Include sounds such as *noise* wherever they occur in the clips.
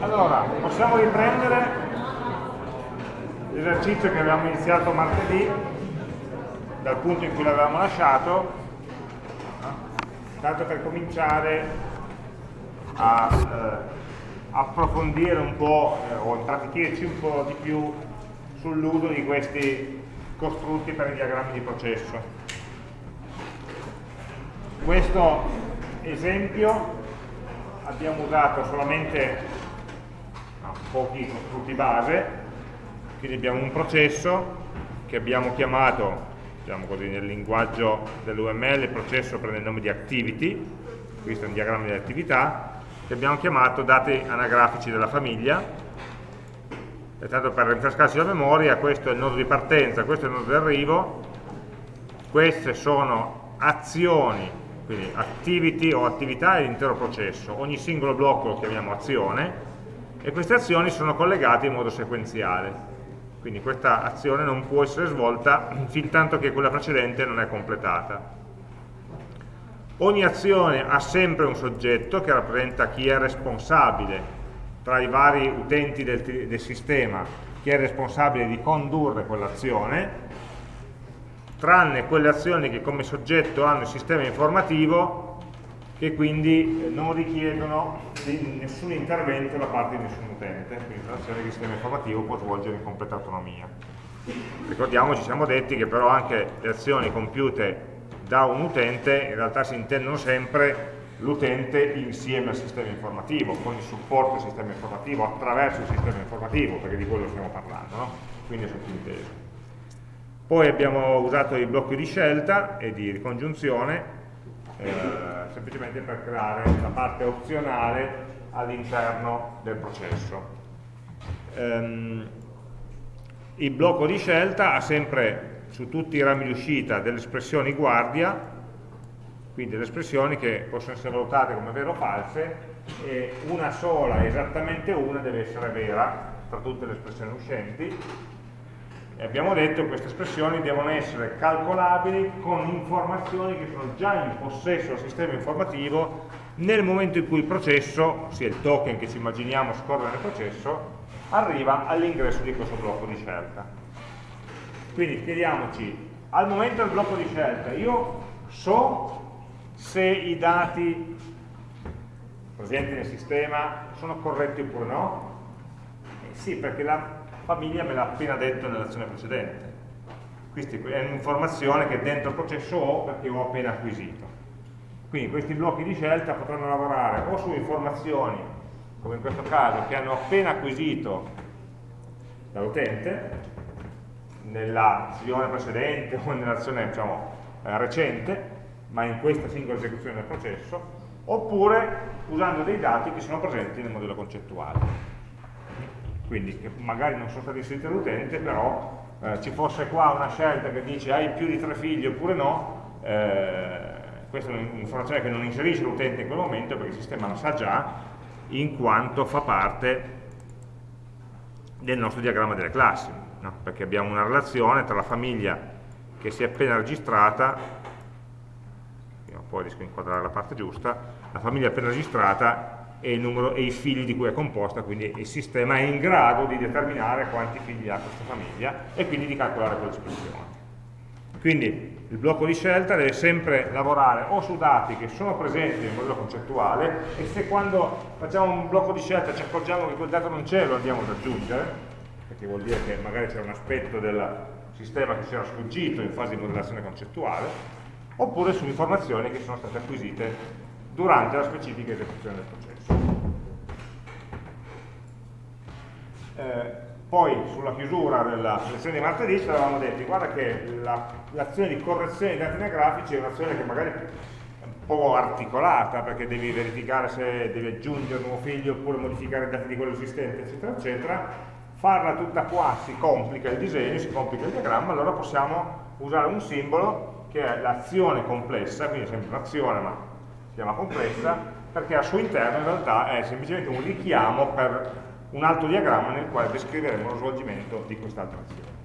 Allora, possiamo riprendere l'esercizio che avevamo iniziato martedì, dal punto in cui l'avevamo lasciato, tanto per cominciare a eh, approfondire un po' eh, o impratichirci un po' di più sull'uso di questi costrutti per i diagrammi di processo. Questo esempio abbiamo usato solamente pochi costrutti base, quindi abbiamo un processo che abbiamo chiamato, diciamo così, nel linguaggio dell'UML, il processo prende il nome di activity, questo è un diagramma di attività, che abbiamo chiamato dati anagrafici della famiglia, e tanto per rinfrescarsi la memoria, questo è il nodo di partenza, questo è il nodo di arrivo, queste sono azioni quindi activity o attività è l'intero processo, ogni singolo blocco lo chiamiamo azione e queste azioni sono collegate in modo sequenziale, quindi questa azione non può essere svolta *clears throat* fin tanto che quella precedente non è completata. Ogni azione ha sempre un soggetto che rappresenta chi è responsabile tra i vari utenti del, del sistema, chi è responsabile di condurre quell'azione tranne quelle azioni che come soggetto hanno il sistema informativo che quindi non richiedono nessun intervento da parte di nessun utente, quindi sono azioni che il sistema informativo può svolgere in completa autonomia. Ricordiamoci, siamo detti che però anche le azioni compiute da un utente in realtà si intendono sempre l'utente insieme al sistema informativo, con il supporto del sistema informativo, attraverso il sistema informativo, perché di quello stiamo parlando, no? quindi è sottinteso. Poi abbiamo usato i blocchi di scelta e di ricongiunzione eh, semplicemente per creare la parte opzionale all'interno del processo. Um, il blocco di scelta ha sempre su tutti i rami di uscita delle espressioni guardia, quindi delle espressioni che possono essere valutate come vere o false, e una sola, esattamente una, deve essere vera tra tutte le espressioni uscenti, e abbiamo detto che queste espressioni devono essere calcolabili con informazioni che sono già in possesso del sistema informativo nel momento in cui il processo, ossia il token che ci immaginiamo scorre nel processo, arriva all'ingresso di questo blocco di scelta. Quindi chiediamoci, al momento del blocco di scelta io so se i dati presenti nel sistema sono corretti oppure no? Eh sì, perché la famiglia me l'ha appena detto nell'azione precedente. Questa è un'informazione che dentro il processo ho perché ho appena acquisito. Quindi questi blocchi di scelta potranno lavorare o su informazioni, come in questo caso, che hanno appena acquisito dall'utente, nell'azione precedente o nell'azione diciamo, eh, recente, ma in questa singola esecuzione del processo, oppure usando dei dati che sono presenti nel modello concettuale quindi che magari non sono stati inseriti dall'utente, però eh, ci fosse qua una scelta che dice hai più di tre figli oppure no, eh, questa è un'informazione che non inserisce l'utente in quel momento perché il sistema la sa già, in quanto fa parte del nostro diagramma delle classi, no? perché abbiamo una relazione tra la famiglia che si è appena registrata, poi riesco a inquadrare la parte giusta, la famiglia appena registrata e, numero, e, i figli di cui è composta, quindi il sistema è in grado di determinare quanti figli ha questa famiglia e quindi di calcolare quell'espressione. Quindi il blocco di scelta deve sempre lavorare o su dati che sono presenti nel modello concettuale e se quando facciamo un blocco di scelta ci accorgiamo che quel dato non c'è lo andiamo ad aggiungere, perché vuol dire che magari c'è un aspetto del sistema che si era sfuggito in fase di modellazione concettuale, oppure su informazioni che sono state acquisite durante la specifica esecuzione del processo. Eh, poi sulla chiusura della lezione di martedì ci avevamo detto guarda che l'azione la, di correzione dei dati anagrafici è un'azione che magari è un po' articolata perché devi verificare se devi aggiungere un nuovo figlio oppure modificare i dati di quello esistente eccetera eccetera. Farla tutta qua si complica il disegno, si complica il diagramma allora possiamo usare un simbolo che è l'azione complessa quindi è sempre un'azione ma si chiama complessa perché al suo interno in realtà è semplicemente un richiamo per un altro diagramma nel quale descriveremo lo svolgimento di quest'altra azione.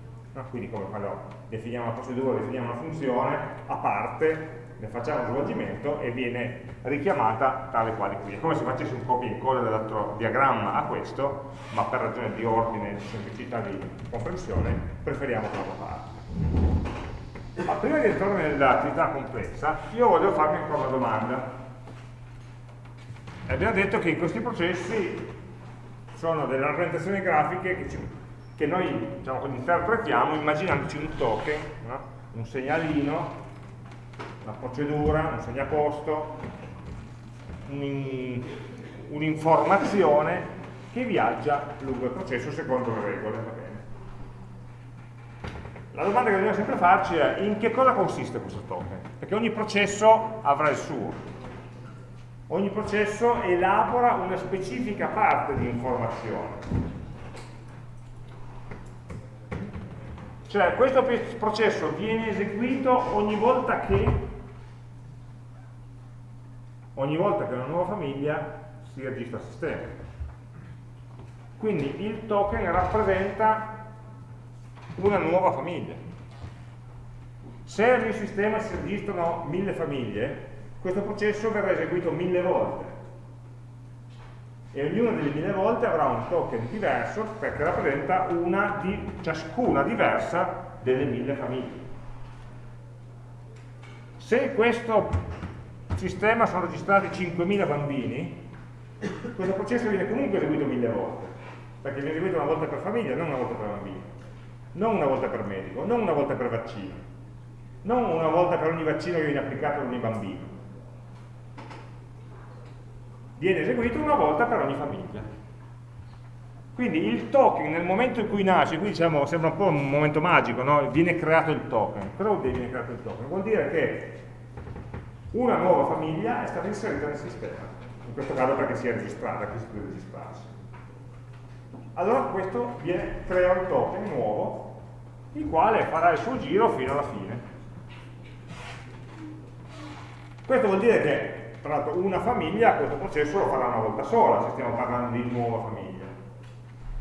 Quindi come quando definiamo una procedura, definiamo una funzione, a parte ne facciamo uno svolgimento e viene richiamata tale quale qui. È come se facessi un copia e incolla dell'altro diagramma a questo, ma per ragione di ordine, di semplicità di comprensione, preferiamo quella parte. Ma prima di entrare nell'attività complessa, io voglio farmi ancora una domanda. Abbiamo detto che questi processi sono delle rappresentazioni grafiche che, ci, che noi diciamo, interpretiamo immaginandoci un token, no? un segnalino una procedura, un segnaposto, un'informazione un che viaggia lungo il processo secondo le regole. La domanda che dobbiamo sempre farci è in che cosa consiste questo token? Perché ogni processo avrà il suo. Ogni processo elabora una specifica parte di informazione. Cioè questo processo viene eseguito ogni volta che ogni volta che una nuova famiglia si registra al sistema. Quindi il token rappresenta una nuova famiglia. Se nel mio sistema si registrano mille famiglie, questo processo verrà eseguito mille volte e ognuna delle mille volte avrà un token diverso perché rappresenta una di ciascuna diversa delle mille famiglie. Se questo sistema sono registrati 5.000 bambini, questo processo viene comunque eseguito mille volte, perché viene eseguito una volta per famiglia, non una volta per bambino, non una volta per medico, non una volta per vaccino, non una volta per ogni vaccino che viene applicato ad ogni bambino. Viene eseguito una volta per ogni famiglia. Quindi il token nel momento in cui nasce, qui diciamo, sembra un po' un momento magico, no? viene creato il token. Cosa vuol dire viene creato il token? Vuol dire che una nuova famiglia è stata inserita nel sistema, in questo caso perché si è registrata, qui si deve registrarsi. Allora questo viene, crea un token nuovo, il quale farà il suo giro fino alla fine. Questo vuol dire che, tra l'altro, una famiglia questo processo lo farà una volta sola, se stiamo parlando di nuova famiglia.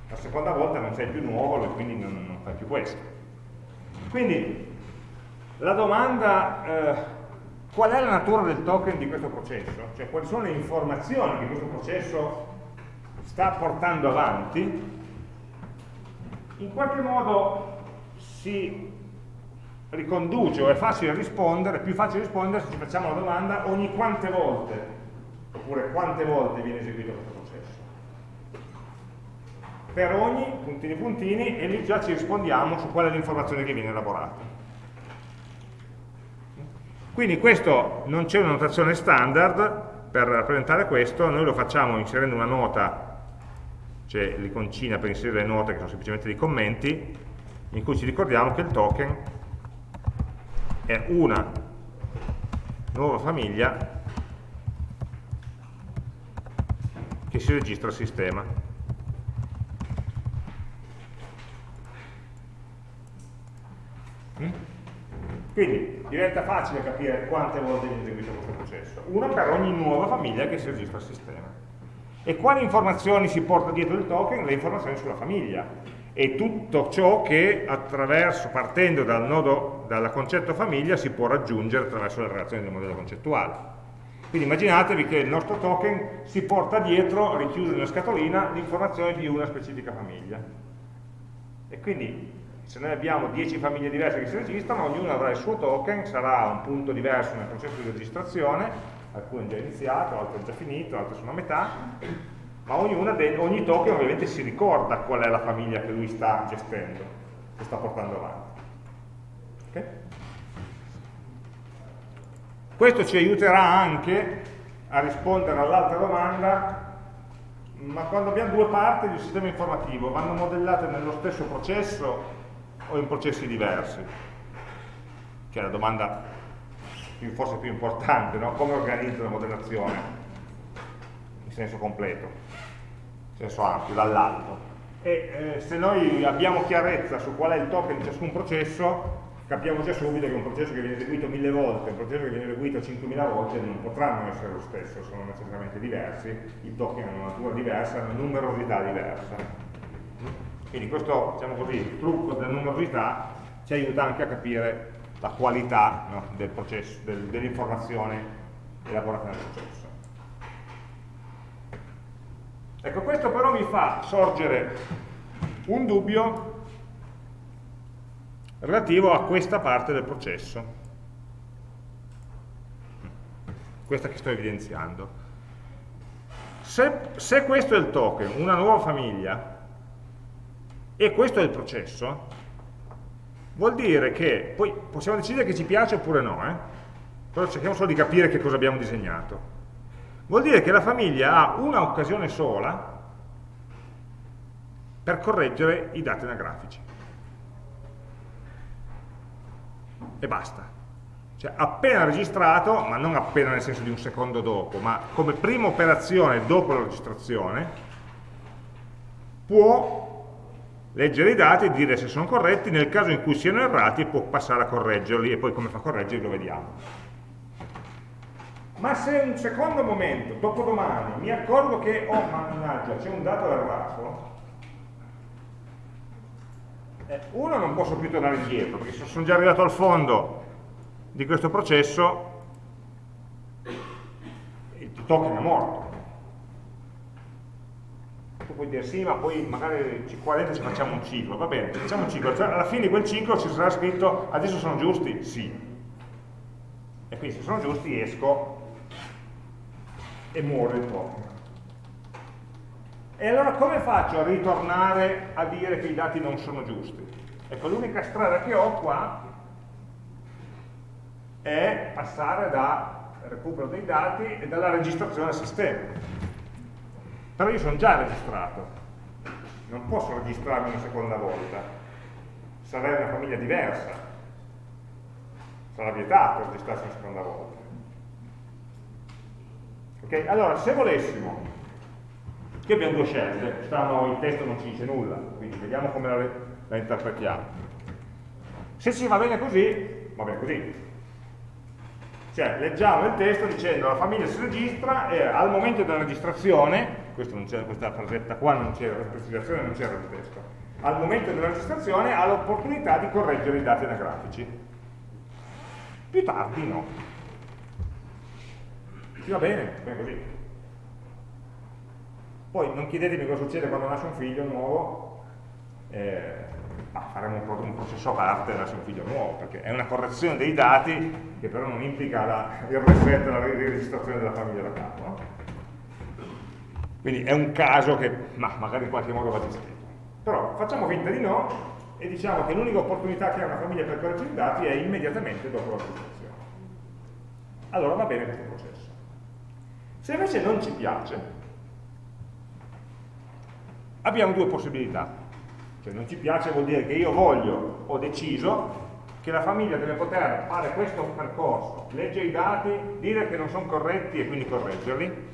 La seconda volta non sei più nuovo e quindi non, non fai più questo. Quindi, la domanda... Eh, Qual è la natura del token di questo processo? Cioè quali sono le informazioni che questo processo sta portando avanti? In qualche modo si riconduce o è facile rispondere, è più facile rispondere se ci facciamo la domanda ogni quante volte, oppure quante volte viene eseguito questo processo. Per ogni puntini puntini e lì già ci rispondiamo su qual è l'informazione che viene elaborata. Quindi questo non c'è una notazione standard per rappresentare questo, noi lo facciamo inserendo una nota, c'è l'iconcina per inserire le note che sono semplicemente dei commenti, in cui ci ricordiamo che il token è una nuova famiglia che si registra al sistema. Mm? Quindi diventa facile capire quante volte viene eseguito questo processo. Una per ogni nuova famiglia che si registra al sistema. E quali informazioni si porta dietro il token? Le informazioni sulla famiglia e tutto ciò che partendo dal, nodo, dal concetto famiglia si può raggiungere attraverso la relazione del modello concettuale. Quindi immaginatevi che il nostro token si porta dietro, richiuso in una scatolina, l'informazione di una specifica famiglia. E quindi se noi abbiamo 10 famiglie diverse che si registrano, ognuno avrà il suo token, sarà un punto diverso nel processo di registrazione, alcune già iniziato, altre già finito, altre sono a metà, ma ogni token ovviamente si ricorda qual è la famiglia che lui sta gestendo, che sta portando avanti. Okay? Questo ci aiuterà anche a rispondere all'altra domanda ma quando abbiamo due parti di un sistema informativo vanno modellate nello stesso processo o in processi diversi? Che è la domanda forse più importante, no? come organizzo la modellazione in senso completo, senso ampio, dall'alto. E eh, se noi abbiamo chiarezza su qual è il token di ciascun processo, capiamo già subito che un processo che viene eseguito mille volte e un processo che viene eseguito 5.000 volte non potranno essere lo stesso, sono necessariamente diversi, i token hanno una natura diversa, hanno una numerosità diversa. Quindi questo diciamo così, trucco della numerosità ci aiuta anche a capire la qualità no, del del, dell'informazione elaborata nel processo. Ecco, questo però mi fa sorgere un dubbio relativo a questa parte del processo, questa che sto evidenziando. Se, se questo è il token, una nuova famiglia, e questo è il processo, vuol dire che, poi possiamo decidere che ci piace oppure no, eh? però cerchiamo solo di capire che cosa abbiamo disegnato. Vuol dire che la famiglia ha una occasione sola per correggere i dati anagrafici. E basta. Cioè, appena registrato, ma non appena nel senso di un secondo dopo, ma come prima operazione dopo la registrazione, può leggere i dati e dire se sono corretti, nel caso in cui siano errati può passare a correggerli e poi come fa a correggerli lo vediamo ma se un secondo momento, dopodomani, mi accorgo che, oh mannaggia, c'è un dato errato, eh, uno non posso più tornare indietro, perché se sono già arrivato al fondo di questo processo, il token è morto. Tu puoi dire sì, ma poi magari 40 ci facciamo un ciclo, va bene, facciamo un ciclo, cioè, alla fine di quel ciclo ci sarà scritto adesso sono giusti? Sì. E quindi se sono giusti esco e muore il token. E allora come faccio a ritornare a dire che i dati non sono giusti? Ecco, l'unica strada che ho qua è passare dal recupero dei dati e dalla registrazione al sistema. Però io sono già registrato, non posso registrarmi una seconda volta, sarei una famiglia diversa, sarà vietato registrarsi una seconda volta. Ok? Allora, se volessimo, qui abbiamo due scelte, stanno, il testo non ci dice nulla, quindi vediamo come la, la interpretiamo. Se ci va bene così, va bene così. Cioè, leggiamo il testo dicendo la famiglia si registra e al momento della registrazione, questa frasetta qua non c'era, questa precisazione non c'era nel testo, al momento della registrazione ha l'opportunità di correggere i dati anagrafici. Più tardi no. Sì, va bene, bene così. Poi non chiedetemi cosa succede quando nasce un figlio nuovo, eh, ma faremo un, un, processo a parte nasce un figlio nuovo, perché è una correzione dei dati che però non implica la, il reset, la riregistrazione della famiglia da capo. No? Quindi è un caso che ma, magari in qualche modo va gestito. Però facciamo finta di no e diciamo che l'unica opportunità che ha una famiglia per correggere i dati è immediatamente dopo la registrazione. Allora va bene questo processo. Se invece non ci piace, abbiamo due possibilità. Cioè non ci piace vuol dire che io voglio, ho deciso, che la famiglia deve poter fare questo percorso, leggere i dati, dire che non sono corretti e quindi correggerli,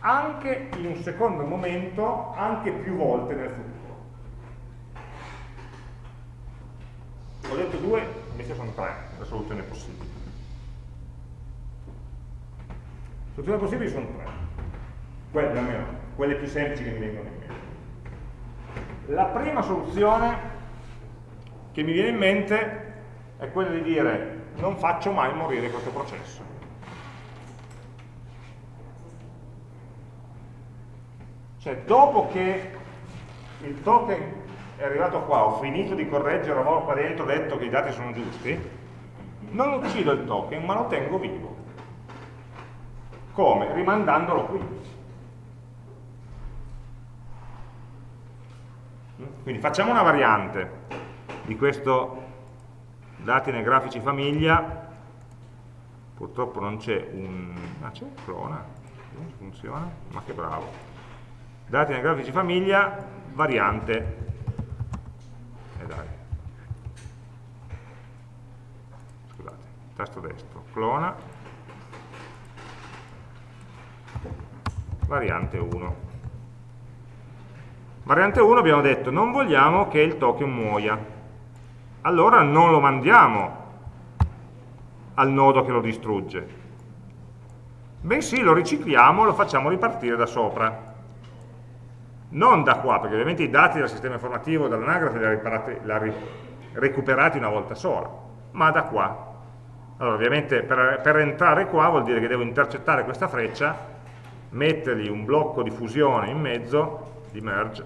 anche in un secondo momento, anche più volte nel futuro. Ho detto due, invece sono tre le soluzioni possibili. Soluzioni possibili sono tre, quelle, almeno, quelle più semplici che mi vengono in mente. La prima soluzione che mi viene in mente è quella di dire non faccio mai morire questo processo. Cioè, dopo che il token è arrivato qua, ho finito di correggere, avevo qua dentro detto che i dati sono giusti, non uccido il token, ma lo tengo vivo. Come? Rimandandolo qui. Quindi facciamo una variante di questo dati nei grafici famiglia, purtroppo non c'è un... ah c'è un clona, non funziona, ma che bravo. Dati nei grafici famiglia, variante, e eh dai, scusate, tasto destro, clona, variante 1. Variante 1 abbiamo detto non vogliamo che il token muoia, allora non lo mandiamo al nodo che lo distrugge, bensì lo ricicliamo e lo facciamo ripartire da sopra. Non da qua, perché ovviamente i dati del sistema informativo dall'anagrafe li ha recuperati una volta sola, ma da qua. Allora ovviamente per, per entrare qua vuol dire che devo intercettare questa freccia, mettergli un blocco di fusione in mezzo, di merge,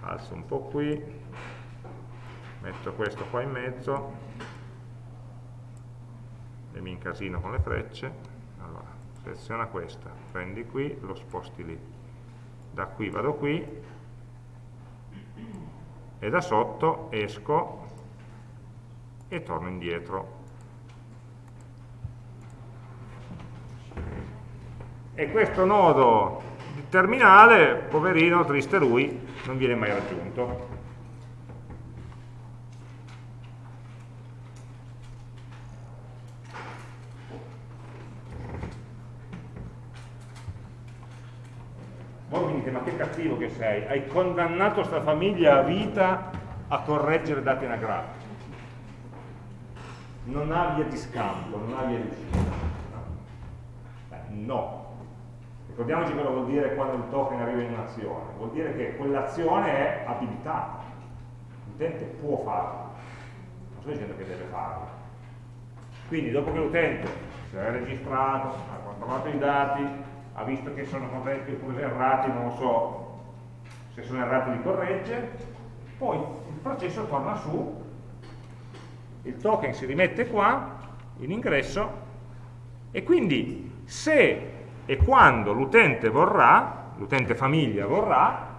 alzo un po' qui, metto questo qua in mezzo, e mi incasino con le frecce, allora seleziona questa, prendi qui, lo sposti lì, da qui vado qui, e da sotto esco e torno indietro. E questo nodo terminale, poverino, triste lui, non viene mai raggiunto. Voi mi dite, ma che cattivo che sei, hai condannato sta famiglia a vita a correggere dati anagrafici non ha via di scambio, non ha via di uscita. No. Ricordiamoci cosa vuol dire quando il token arriva in un'azione. Vuol dire che quell'azione è abilitata. L'utente può farla. Non sto dicendo che deve farla. Quindi dopo che l'utente si è registrato, ha controllato i dati, ha visto che sono corretti oppure errati, non lo so, se sono errati li corregge, poi il processo torna su il token si rimette qua, in ingresso, e quindi se e quando l'utente vorrà, l'utente famiglia vorrà,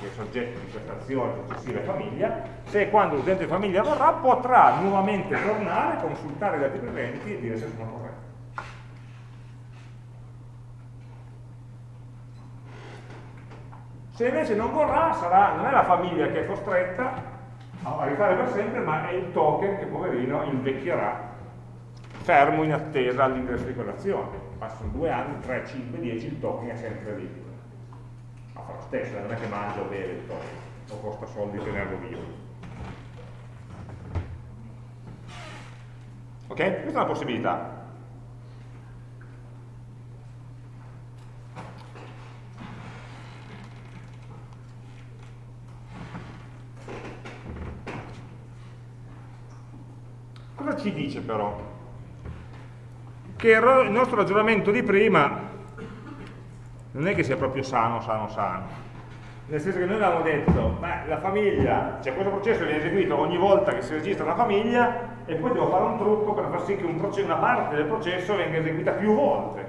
che è soggetto di questa azione successiva famiglia, se e quando l'utente famiglia vorrà, potrà nuovamente tornare, consultare i dati presenti e dire se sono corretti. Se invece non vorrà, sarà, non è la famiglia che è costretta, a rifare per sempre, ma è il token che poverino invecchierà fermo in attesa all'ingresso di quell'azione. Passano due anni, 3, 5, 10, il token è sempre lì. Ma fa lo stesso, non è che mangia o beve il token, o costa soldi tenerlo vivo. Ok? Questa è una possibilità. Cosa ci dice però? Che il nostro ragionamento di prima non è che sia proprio sano, sano, sano. Nel senso che noi avevamo detto, beh, la famiglia, cioè questo processo viene eseguito ogni volta che si registra la famiglia e poi devo fare un trucco per far sì che un una parte del processo venga eseguita più volte.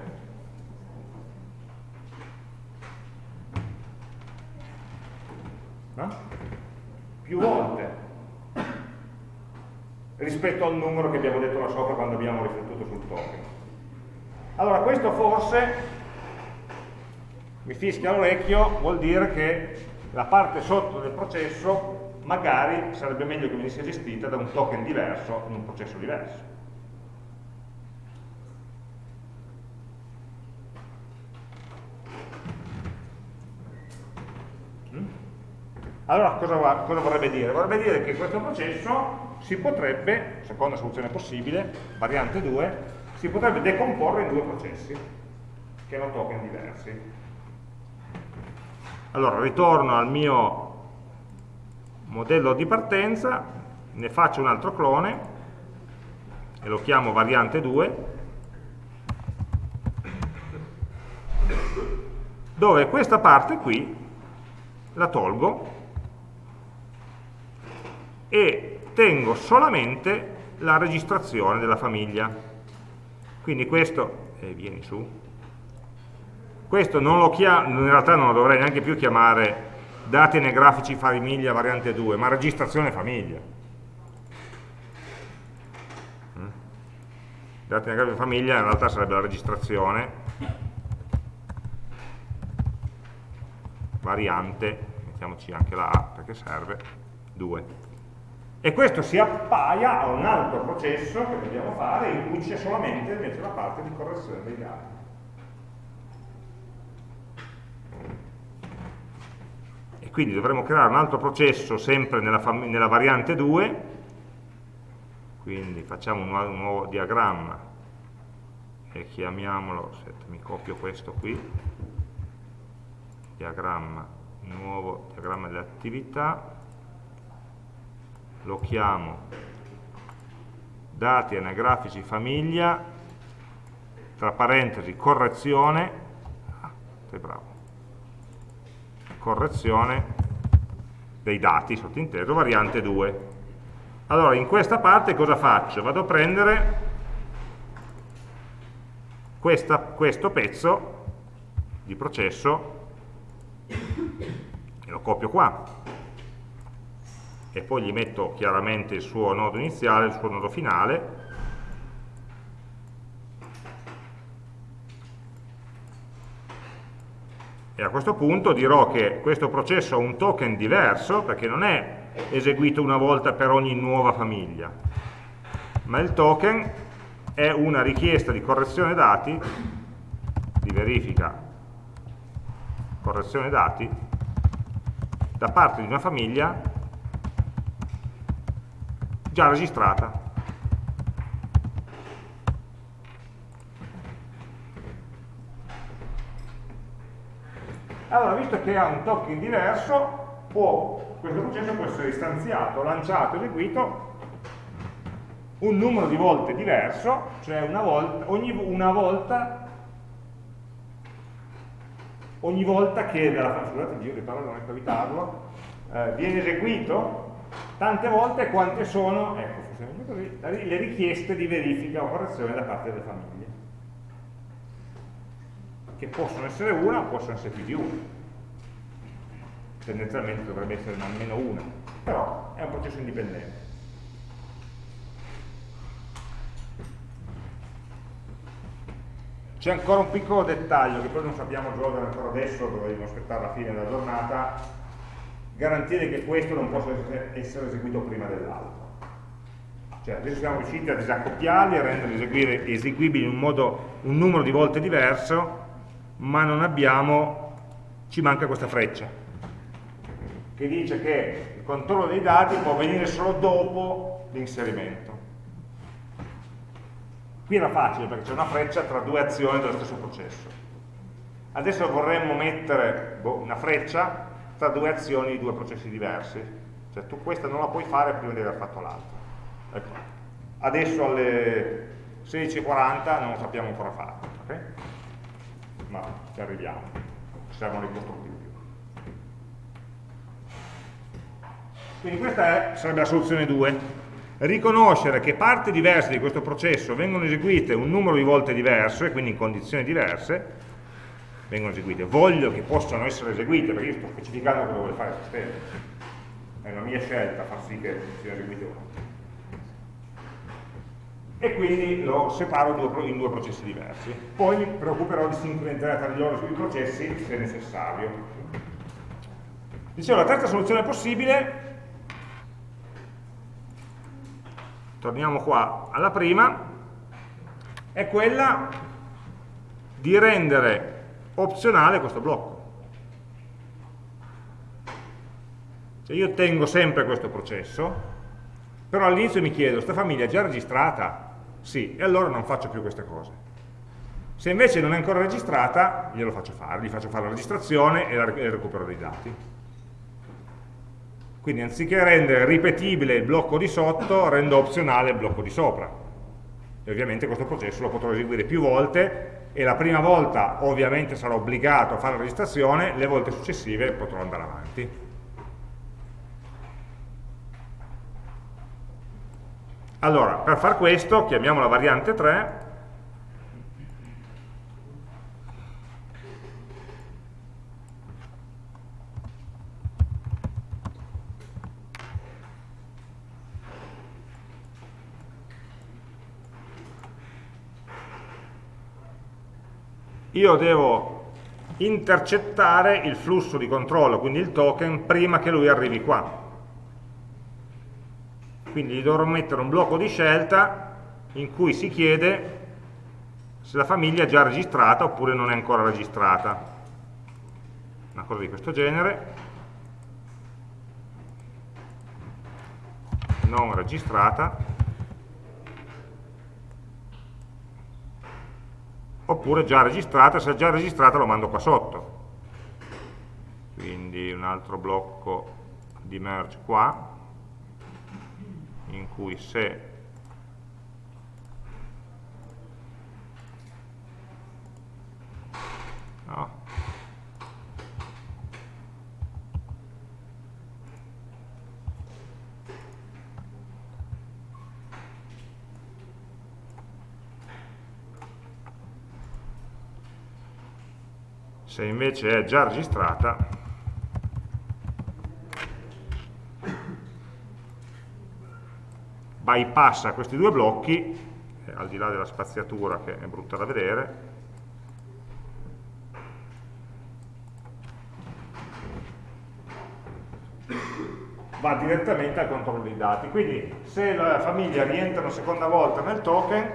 No? Più volte rispetto al numero che abbiamo detto là sopra quando abbiamo riflettuto sul token. Allora questo forse mi fischia l'orecchio, vuol dire che la parte sotto del processo magari sarebbe meglio che venisse gestita da un token diverso in un processo diverso. Mm? Allora cosa, cosa vorrebbe dire? Vorrebbe dire che questo processo si potrebbe, seconda soluzione possibile, variante 2, si potrebbe decomporre in due processi che hanno token diversi. Allora, ritorno al mio modello di partenza, ne faccio un altro clone e lo chiamo variante 2 dove questa parte qui la tolgo e tengo solamente la registrazione della famiglia. Quindi questo, eh, vieni su, questo non lo chiamo, in realtà non lo dovrei neanche più chiamare dati anagrafici famiglia variante 2, ma registrazione famiglia. Mm? Dati anagrafici famiglia in realtà sarebbe la registrazione variante, mettiamoci anche la A perché serve, 2 e questo si appaia a un altro processo che dobbiamo fare in cui c'è solamente invece la parte di correzione dei dati. E quindi dovremo creare un altro processo sempre nella, nella variante 2, quindi facciamo un, un nuovo diagramma e chiamiamolo, aspetta, mi copio questo qui, diagramma, nuovo diagramma delle attività, lo chiamo dati anagrafici famiglia, tra parentesi correzione, ah, sei bravo, correzione dei dati sottinteso, variante 2. Allora, in questa parte cosa faccio? Vado a prendere questa, questo pezzo di processo e lo copio qua e poi gli metto chiaramente il suo nodo iniziale, il suo nodo finale. E a questo punto dirò che questo processo ha un token diverso perché non è eseguito una volta per ogni nuova famiglia. Ma il token è una richiesta di correzione dati di verifica correzione dati da parte di una famiglia già registrata. Allora, visto che ha un token diverso, può, questo processo può essere istanziato, lanciato, eseguito un numero di volte diverso, cioè una volta, ogni una volta ogni volta che scusate giro di parola non è per evitarlo eh, viene eseguito tante volte quante sono ecco così, le richieste di verifica o correzione da parte delle famiglie. Che possono essere una o possono essere più di una. Tendenzialmente dovrebbe essere almeno una però è un processo indipendente. C'è ancora un piccolo dettaglio che poi non sappiamo risolvere ancora adesso, dovremmo aspettare la fine della giornata, garantire che questo non possa essere eseguito prima dell'altro. Cioè adesso siamo riusciti a disaccoppiarli, a renderli eseguibili in un, modo, un numero di volte diverso, ma non abbiamo, ci manca questa freccia, che dice che il controllo dei dati può avvenire solo dopo l'inserimento. Qui era facile perché c'è una freccia tra due azioni dello stesso processo. Adesso vorremmo mettere boh, una freccia tra due azioni di due processi diversi. Cioè tu questa non la puoi fare prima di aver fatto l'altra. Ecco. Adesso alle 16.40 non sappiamo ancora fare. Okay? Ma ci arriviamo. Servono i costruttivi. Quindi questa è, sarebbe la soluzione 2 riconoscere che parti diverse di questo processo vengono eseguite un numero di volte diverso e quindi in condizioni diverse vengono eseguite, voglio che possano essere eseguite perché io sto specificando cosa vuole fare il sistema. È una mia scelta far sì che siano eseguite o no. E quindi lo separo in due processi diversi. Poi mi preoccuperò di sincronizzare tra di loro sui processi se necessario. Dicevo la terza soluzione possibile torniamo qua alla prima, è quella di rendere opzionale questo blocco. Cioè io tengo sempre questo processo, però all'inizio mi chiedo, sta famiglia è già registrata? Sì, e allora non faccio più queste cose. Se invece non è ancora registrata, glielo faccio fare, gli faccio fare la registrazione e il recupero dei dati. Quindi anziché rendere ripetibile il blocco di sotto, rendo opzionale il blocco di sopra. E ovviamente questo processo lo potrò eseguire più volte e la prima volta ovviamente sarò obbligato a fare la registrazione, le volte successive potrò andare avanti. Allora, per far questo, chiamiamo la variante 3, io devo intercettare il flusso di controllo, quindi il token, prima che lui arrivi qua. Quindi gli dovrò mettere un blocco di scelta in cui si chiede se la famiglia è già registrata oppure non è ancora registrata. Una cosa di questo genere. Non registrata. Oppure già registrata, se è già registrata lo mando qua sotto. Quindi un altro blocco di merge qua. in cui se no, se invece è già registrata bypassa questi due blocchi eh, al di là della spaziatura che è brutta da vedere va direttamente al controllo dei dati. Quindi se la famiglia rientra una seconda volta nel token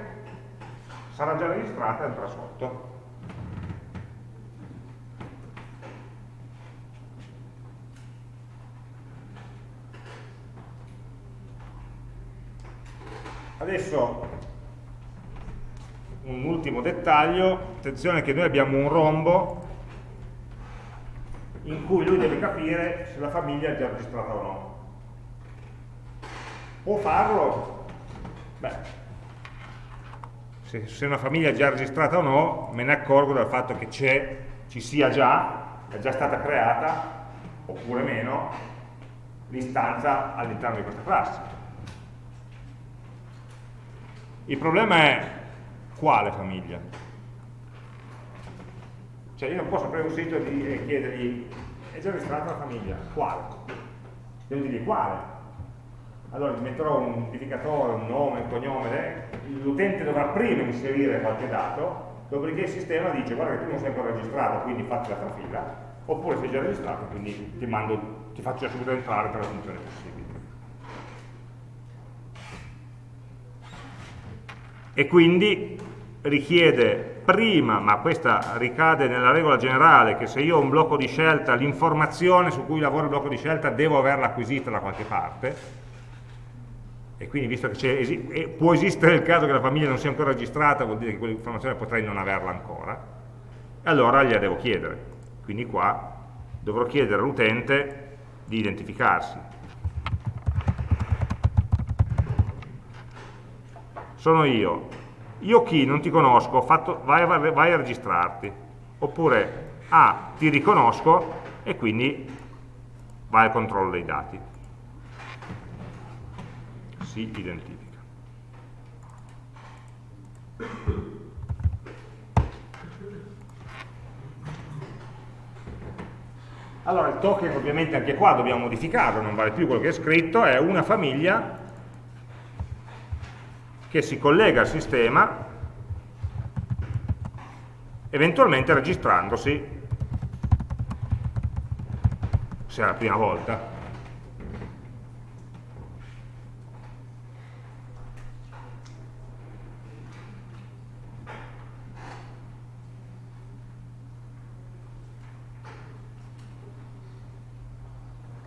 sarà già registrata e andrà sotto Adesso un ultimo dettaglio, attenzione che noi abbiamo un rombo in cui lui deve capire se la famiglia è già registrata o no. Può farlo? Beh, se, se una famiglia è già registrata o no, me ne accorgo dal fatto che c'è, ci sia già, è già stata creata, oppure meno, l'istanza all'interno di questa classe. Il problema è quale famiglia? Cioè io non posso aprire un sito e chiedergli è già registrata la famiglia, quale? Devo dirgli quale? Allora gli metterò un identificatore, un nome, un cognome, l'utente dovrà prima inserire qualche dato, dopodiché il sistema dice guarda che tu non sei ancora registrato, quindi fatti la trafila, oppure sei già registrato, quindi ti, mando, ti faccio subito entrare per la funzione possibile. E quindi richiede prima, ma questa ricade nella regola generale, che se io ho un blocco di scelta, l'informazione su cui lavora il blocco di scelta devo averla acquisita da qualche parte, e quindi visto che esi può esistere il caso che la famiglia non sia ancora registrata, vuol dire che quell'informazione potrei non averla ancora, allora gliela devo chiedere. Quindi qua dovrò chiedere all'utente di identificarsi. Sono io. Io chi? Non ti conosco, fatto, vai, vai, a registrarti. Oppure ah, ti riconosco e quindi vai al controllo dei dati. Si identifica. Allora il token ovviamente anche qua dobbiamo modificarlo, non vale più quello che è scritto, è una famiglia che si collega al sistema eventualmente registrandosi se è la prima volta.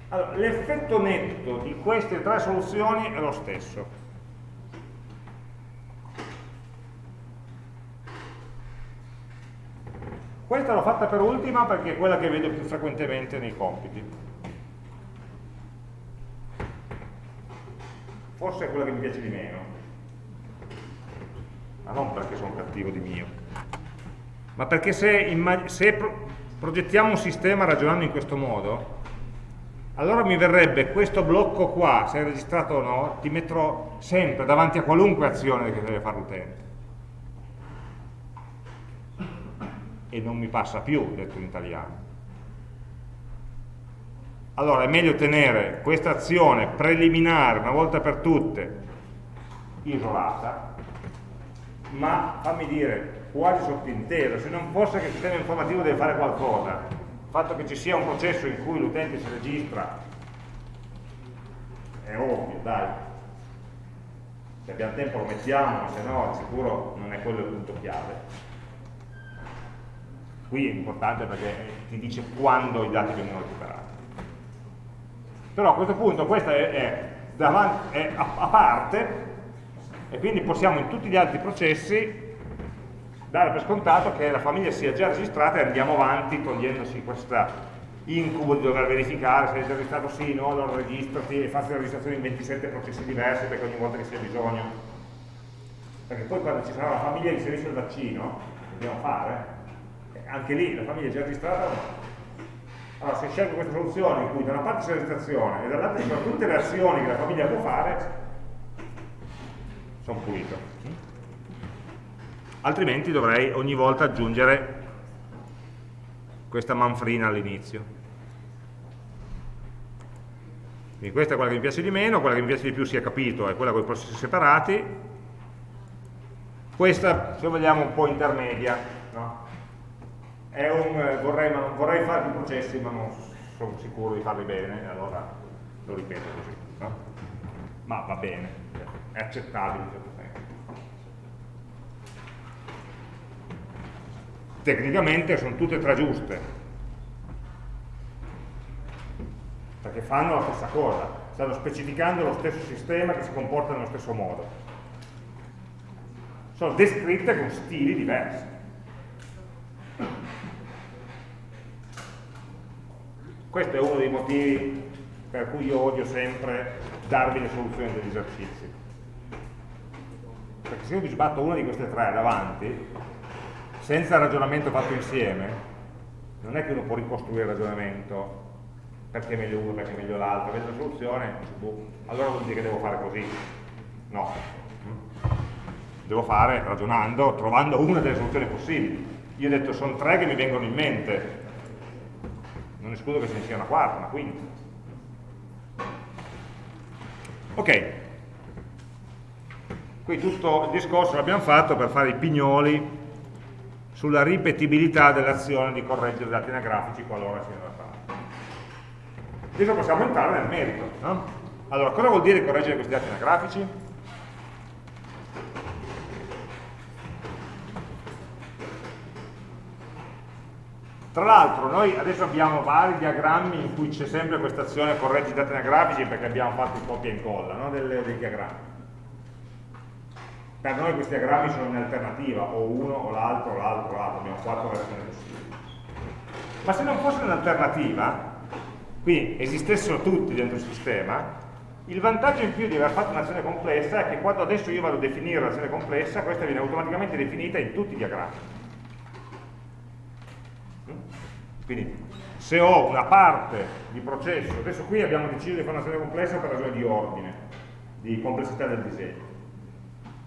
Allora, l'effetto netto di queste tre soluzioni è lo stesso Questa l'ho fatta per ultima perché è quella che vedo più frequentemente nei compiti. Forse è quella che mi piace di meno. Ma non perché sono cattivo di mio. Ma perché se, se pro progettiamo un sistema ragionando in questo modo, allora mi verrebbe questo blocco qua, se è registrato o no, ti metterò sempre davanti a qualunque azione che deve fare l'utente e non mi passa più, detto in italiano. Allora è meglio tenere questa azione preliminare una volta per tutte isolata, ma fammi dire quasi sottinteso, se non fosse che il sistema informativo deve fare qualcosa, il fatto che ci sia un processo in cui l'utente si registra è ovvio, dai, se abbiamo tempo lo mettiamo, se no sicuro non è quello il punto chiave qui è importante perché ti dice quando i dati vengono recuperati però a questo punto questa è, è, davanti, è a, a, parte e quindi possiamo in tutti gli altri processi dare per scontato che la famiglia sia già registrata e andiamo avanti togliendosi questa incubo di dover verificare se hai già registrato sì, no, allora registrati e fatti la registrazione in 27 processi diversi perché ogni volta che sia bisogno. Perché poi quando ci sarà la famiglia che inserisce il vaccino, dobbiamo fare, anche lì la famiglia è già registrata o no? Allora se scelgo questa soluzione in cui da una parte c'è la registrazione e dall'altra ci sono tutte le azioni che la famiglia può fare, sono pulito. Altrimenti dovrei ogni volta aggiungere questa manfrina all'inizio. Quindi questa è quella che mi piace di meno, quella che mi piace di più si è capito è quella con i processi separati, questa se vogliamo un po' intermedia, no? Un, eh, vorrei, vorrei, fare più processi ma non sono sicuro di farli bene, allora lo ripeto così, no? ma va bene, è accettabile in certo senso. Tecnicamente sono tutte e tre giuste, perché fanno la stessa cosa, stanno specificando lo stesso sistema che si comporta nello stesso modo. Sono descritte con stili diversi. Questo è uno dei motivi per cui io odio sempre darvi le soluzioni degli esercizi. Perché se io vi sbatto una di queste tre davanti, senza ragionamento fatto insieme, non è che uno può ricostruire il ragionamento perché è meglio uno, perché è meglio l'altro, vedo la soluzione, boh, allora vuol dire che devo fare così. No. Devo fare ragionando, trovando una delle soluzioni possibili. Io ho detto sono tre che mi vengono in mente, non escludo che ce ne sia una quarta, una quinta. Ok, qui tutto il discorso l'abbiamo fatto per fare i pignoli sulla ripetibilità dell'azione di correggere dati anagrafici qualora siano da fare. Adesso possiamo entrare nel merito. No? Allora, cosa vuol dire correggere questi dati anagrafici? Tra l'altro noi adesso abbiamo vari diagrammi in cui c'è sempre questa azione correggi dati anagrafici perché abbiamo fatto il copia e incolla no? Del, dei diagrammi. Per noi questi diagrammi sono in alternativa, o uno, o l'altro, o l'altro, o l'altro, abbiamo quattro versioni possibili. Ma se non fosse un'alternativa, quindi esistessero tutti dentro il sistema, il vantaggio in più di aver fatto un'azione complessa è che quando adesso io vado a definire l'azione complessa, questa viene automaticamente definita in tutti i diagrammi. Quindi se ho una parte di processo, adesso qui abbiamo deciso di fare un'azione complessa per ragioni di ordine, di complessità del disegno,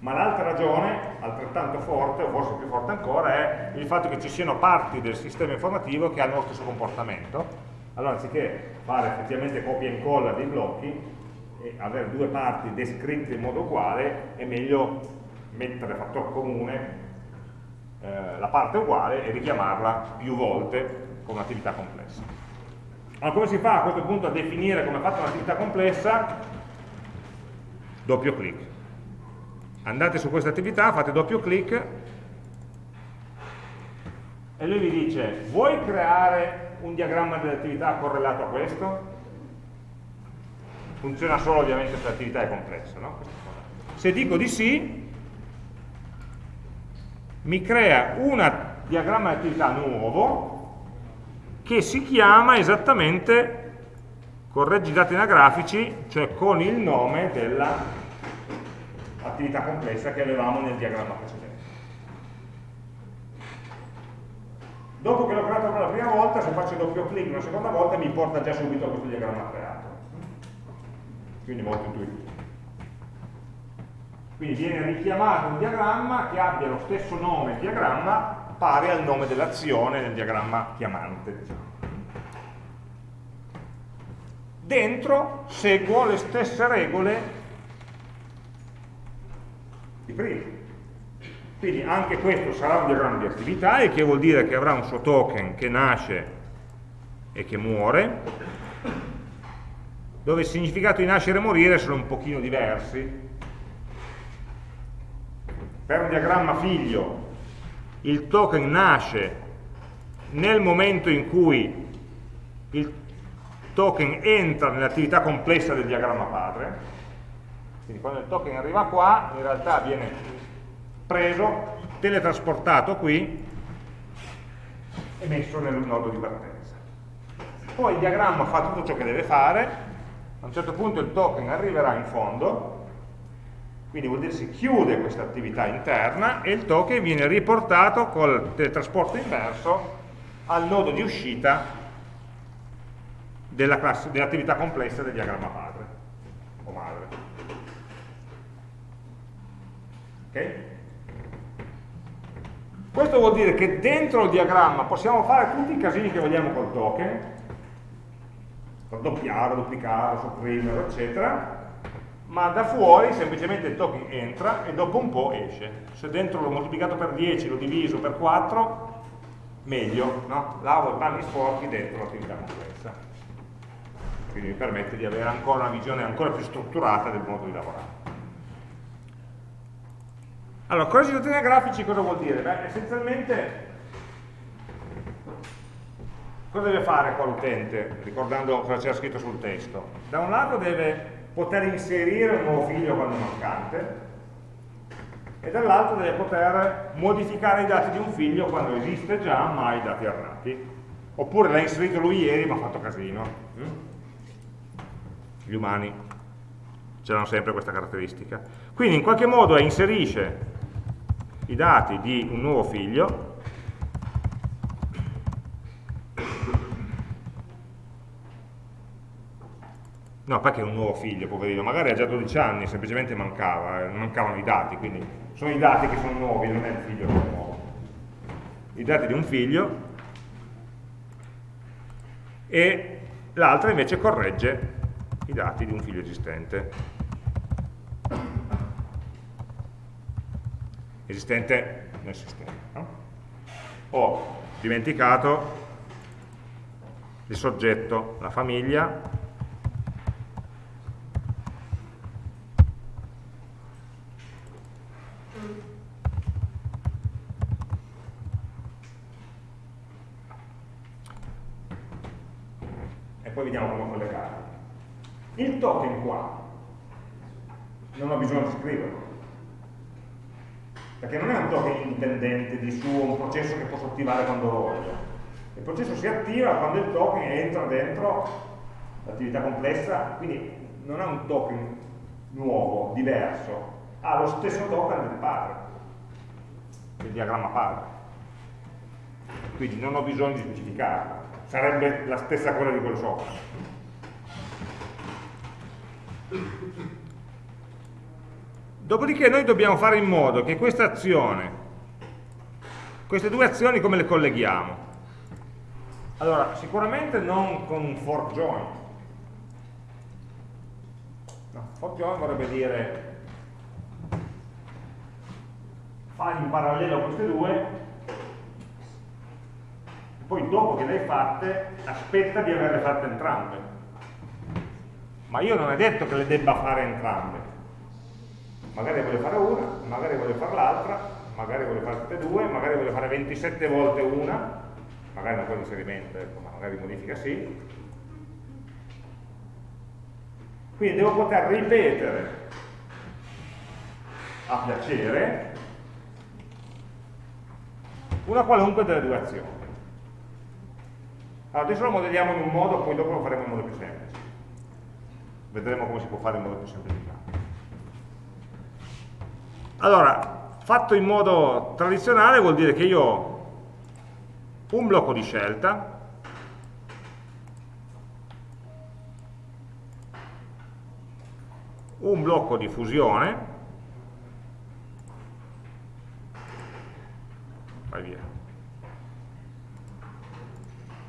ma l'altra ragione, altrettanto forte, o forse più forte ancora, è il fatto che ci siano parti del sistema informativo che hanno lo stesso comportamento. Allora anziché fare effettivamente copia e incolla dei blocchi e avere due parti descritte in modo uguale, è meglio mettere fattore comune eh, la parte uguale e richiamarla più volte con un'attività complessa. Allora come si fa a questo punto a definire come fatta un'attività complessa? Doppio clic. Andate su questa attività, fate doppio clic e lui vi dice vuoi creare un diagramma dell'attività correlato a questo? Funziona solo ovviamente se l'attività è complessa, no? Se dico di sì, mi crea un diagramma di attività nuovo che si chiama esattamente correggi dati anagrafici, cioè con il nome dell'attività complessa che avevamo nel diagramma precedente. Dopo che l'ho creato per la prima volta, se faccio doppio clic una seconda volta mi porta già subito a questo diagramma creato. Quindi molto intuitivo. Quindi viene richiamato un diagramma che abbia lo stesso nome diagramma pari al nome dell'azione nel diagramma chiamante. Diciamo. Dentro seguo le stesse regole di prima. Quindi anche questo sarà un diagramma di attività, il che vuol dire che avrà un suo token che nasce e che muore, dove il significato di nascere e morire sono un pochino diversi. Per un diagramma figlio il token nasce nel momento in cui il token entra nell'attività complessa del diagramma padre, quindi quando il token arriva qua in realtà viene preso, teletrasportato qui e messo nel nodo di partenza. poi il diagramma fa tutto ciò che deve fare, a un certo punto il token arriverà in fondo, quindi vuol dire si chiude questa attività interna e il token viene riportato col teletrasporto inverso al nodo di uscita dell'attività dell complessa del diagramma padre o madre. Ok? Questo vuol dire che dentro il diagramma possiamo fare tutti i casini che vogliamo col token, raddoppiarlo, duplicarlo, sopprimerlo, eccetera, ma da fuori semplicemente il token entra e dopo un po' esce. Se dentro l'ho moltiplicato per 10, l'ho diviso per 4, meglio, no? lavo i panni sporchi dentro l'attività complessa. Quindi mi permette di avere ancora una visione ancora più strutturata del modo di lavorare. Allora, correggiazione a grafici cosa vuol dire? Beh, essenzialmente cosa deve fare qua l'utente, ricordando cosa c'era scritto sul testo? Da un lato deve poter inserire un nuovo figlio quando è mancante e dall'altro deve poter modificare i dati di un figlio quando esiste già ma ha i dati errati oppure l'ha inserito lui ieri ma ha fatto casino mm? gli umani hanno sempre questa caratteristica quindi in qualche modo inserisce i dati di un nuovo figlio No, perché è un nuovo figlio, poverino? Magari ha già 12 anni, semplicemente mancava, eh, mancavano i dati, quindi sono i dati che sono nuovi, non è il figlio che è nuovo. I dati di un figlio e l'altra invece corregge i dati di un figlio esistente. Esistente nel sistema. No? Ho dimenticato il soggetto, la famiglia, poi vediamo come collegarli. Il token qua non ho bisogno di scriverlo, perché non è un token indipendente di suo, un processo che posso attivare quando voglio. Il processo si attiva quando il token entra dentro l'attività complessa, quindi non è un token nuovo, diverso, ha lo stesso token del padre, del diagramma padre. Quindi non ho bisogno di specificarlo sarebbe la stessa cosa di quello sopra. Dopodiché noi dobbiamo fare in modo che questa azione, queste due azioni come le colleghiamo? Allora, sicuramente non con un for join. No, for join vorrebbe dire fare in parallelo queste due poi dopo che le hai fatte aspetta di averle fatte entrambe. Ma io non è detto che le debba fare entrambe. Magari voglio fare una, magari voglio fare l'altra magari voglio fare tutte e due, magari voglio fare 27 volte una. Magari non con inserimento, ecco, ma magari modifica sì. Quindi devo poter ripetere a piacere una qualunque delle due azioni allora, adesso lo modelliamo in un modo, poi dopo lo faremo in modo più semplice. Vedremo come si può fare in modo più semplificato. Allora, fatto in modo tradizionale vuol dire che io ho un blocco di scelta, un blocco di fusione, vai via,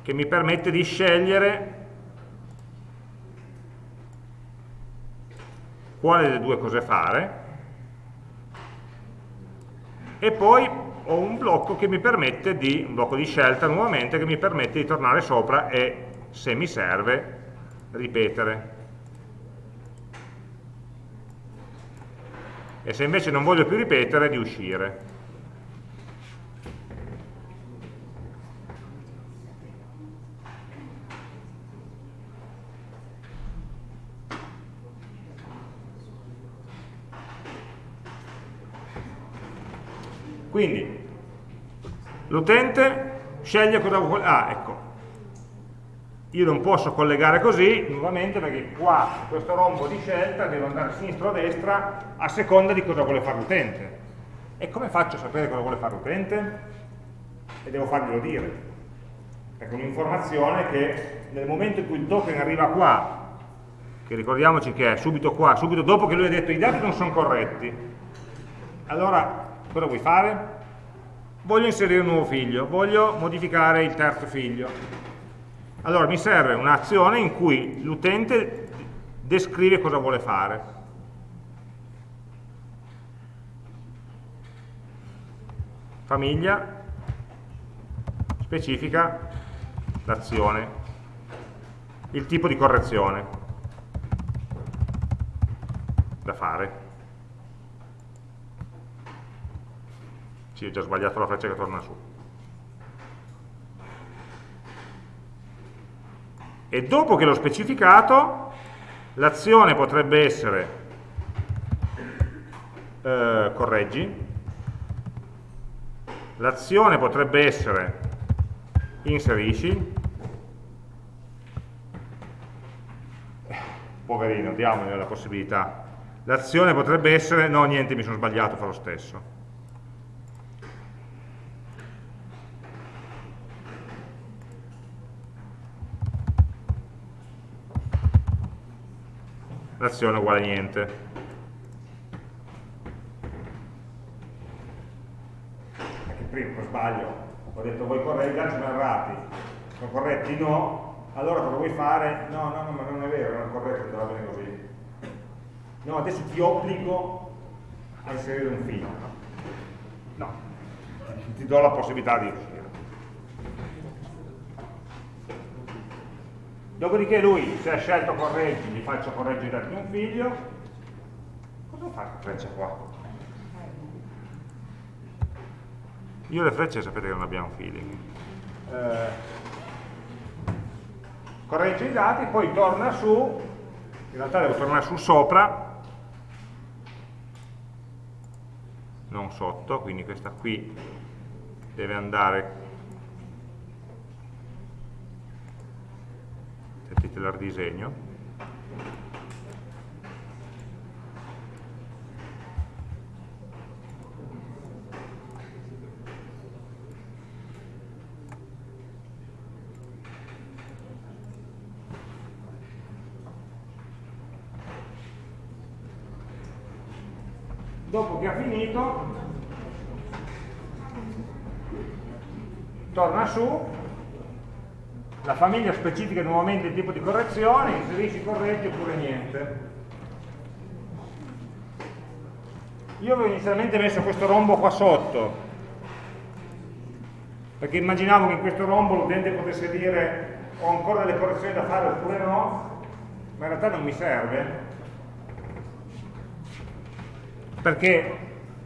che mi permette di scegliere quale delle due cose fare e poi ho un blocco che mi permette di, un blocco di scelta nuovamente, che mi permette di tornare sopra e, se mi serve, ripetere. E se invece non voglio più ripetere, di uscire. Quindi l'utente sceglie cosa vuole. Ah, ecco. io non posso collegare così nuovamente perché qua questo rombo di scelta deve andare a sinistra o a destra a seconda di cosa vuole fare l'utente e come faccio a sapere cosa vuole fare l'utente? e devo farglielo dire è un'informazione che nel momento in cui il token arriva qua che ricordiamoci che è subito qua, subito dopo che lui ha detto i dati non sono corretti allora cosa vuoi fare? voglio inserire un nuovo figlio voglio modificare il terzo figlio allora mi serve un'azione in cui l'utente descrive cosa vuole fare. Famiglia specifica l'azione, il tipo di correzione da fare. Sì, ho già sbagliato la freccia che torna su. e dopo che l'ho specificato l'azione potrebbe essere eh, correggi l'azione potrebbe essere inserisci. Poverino, diamogli la possibilità. L'azione potrebbe essere no niente mi sono sbagliato, fa lo stesso l'azione uguale a niente. Anche prima, per sbaglio, ho detto voi corretti, sono errati, sono corretti no, allora cosa vuoi fare? No, no, no, ma non è vero, non è corretto, va bene così. No, adesso ti obbligo a inserire un filo. No, ti do la possibilità di uscire. Dopodiché lui, se ha scelto correggi, gli faccio correggere di un figlio. Cosa fa la freccia qua? Io le frecce sapete che non abbiamo feeling. Eh, corregge i dati, poi torna su, in realtà devo tornare su sopra, non sotto, quindi questa qui deve andare titolare disegno. Dopo che ha finito torna su la famiglia specifica nuovamente il tipo di correzione, inserisci corretti oppure niente. Io avevo inizialmente messo questo rombo qua sotto, perché immaginavo che in questo rombo l'utente potesse dire ho ancora delle correzioni da fare oppure no, ma in realtà non mi serve, perché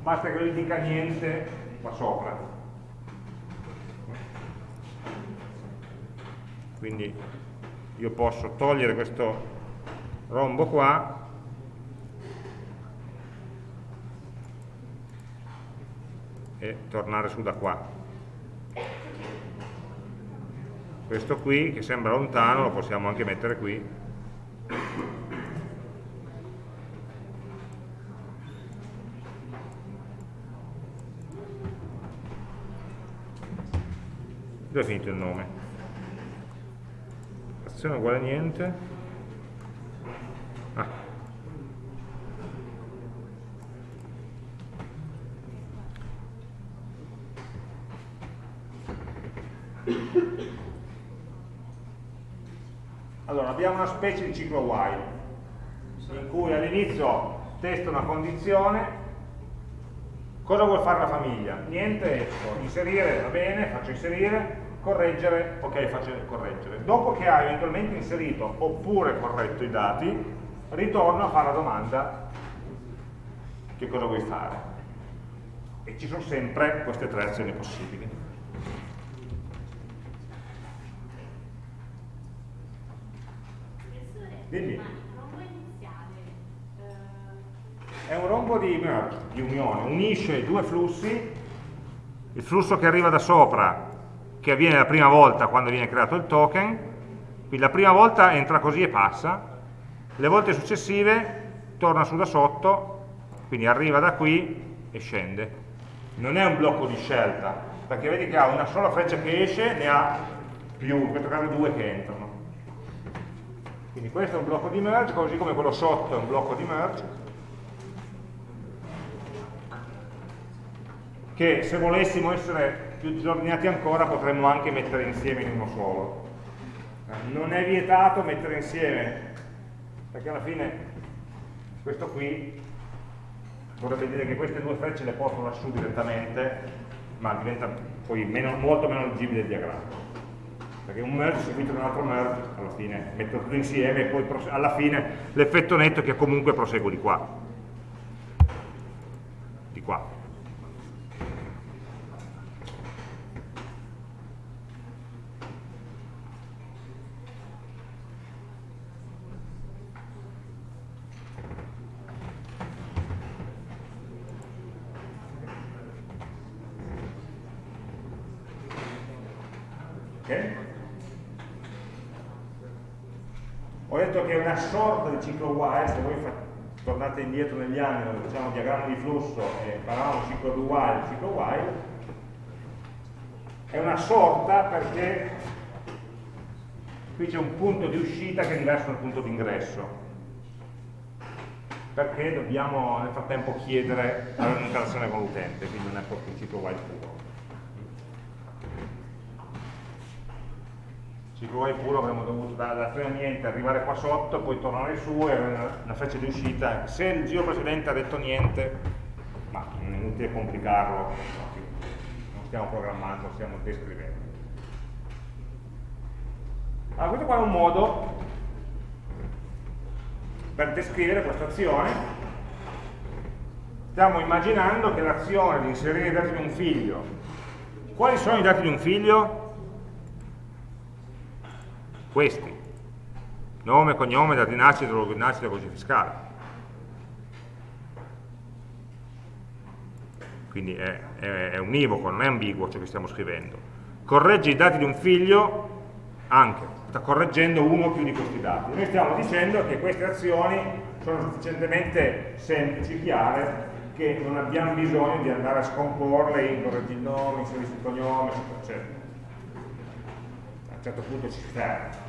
basta che lui dica niente qua sopra. Quindi io posso togliere questo rombo qua. E tornare su da qua. Questo qui che sembra lontano lo possiamo anche mettere qui. Dove è finito il nome? Frazione uguale a niente ah. allora abbiamo una specie di ciclo while in cui all'inizio testo una condizione cosa vuole fare la famiglia? niente esco, inserire va bene, faccio inserire correggere, ok faccio correggere. Dopo che hai eventualmente inserito oppure corretto i dati, ritorno a fare la domanda che cosa vuoi fare. E ci sono sempre queste tre azioni possibili. Dimmi. È un rombo di di unione, unisce due flussi, il flusso che arriva da sopra che avviene la prima volta quando viene creato il token Quindi la prima volta entra così e passa, le volte successive torna su da sotto, quindi arriva da qui e scende. Non è un blocco di scelta, perché vedi che ha una sola freccia che esce, ne ha più, in questo caso due che entrano. Quindi questo è un blocco di merge, così come quello sotto è un blocco di merge. Che se volessimo essere più disordinati ancora potremmo anche mettere insieme in uno solo. Non è vietato mettere insieme, perché alla fine questo qui vorrebbe dire che queste due frecce le porto lassù direttamente, ma diventa poi meno, molto meno leggibile il diagramma. Perché un merge seguito da un altro merge, alla fine metto tutto insieme e poi alla fine l'effetto netto è che comunque proseguo di qua. Di qua. Sorta di ciclo while, se voi tornate indietro negli anni dove facciamo diagramma di flusso e parlavamo ciclo di while, ciclo while, è una sorta perché qui c'è un punto di uscita che è diverso dal punto di ingresso perché dobbiamo nel frattempo chiedere l'interazione con l'utente, quindi non è proprio un ciclo while puro. Ciclo Y puro avremmo dovuto da 3 a niente, arrivare qua sotto, poi tornare su e avere una, una freccia di uscita. Se il giro precedente ha detto niente, ma non è inutile complicarlo, non stiamo programmando, stiamo descrivendo. Allora, questo qua è un modo per descrivere questa azione. Stiamo immaginando che l'azione di inserire i dati di un figlio, quali sono i dati di un figlio? Questi, nome, cognome, data di nascita, luogo di nascita, codice fiscale. Quindi è, è, è univoco, non è ambiguo ciò che stiamo scrivendo. Corregge i dati di un figlio anche, sta correggendo uno o più di questi dati. Noi stiamo dicendo che queste azioni sono sufficientemente semplici, chiare, che non abbiamo bisogno di andare a scomporle in correggi il nome, inserisci il cognome, eccetera. A un certo punto ci ferma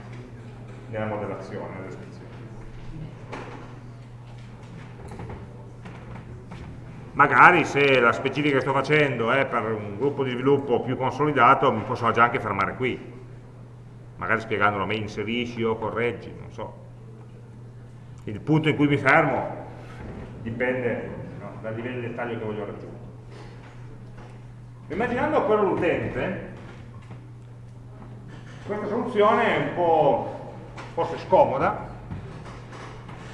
nella modellazione, nella descrizione. Magari se la specifica che sto facendo è per un gruppo di sviluppo più consolidato, mi posso già anche fermare qui. Magari spiegandolo a me, inserisci o correggi, non so. Il punto in cui mi fermo dipende no, dal livello di dettaglio che voglio raggiungere. Immaginando quello l'utente, questa soluzione è un po' forse scomoda,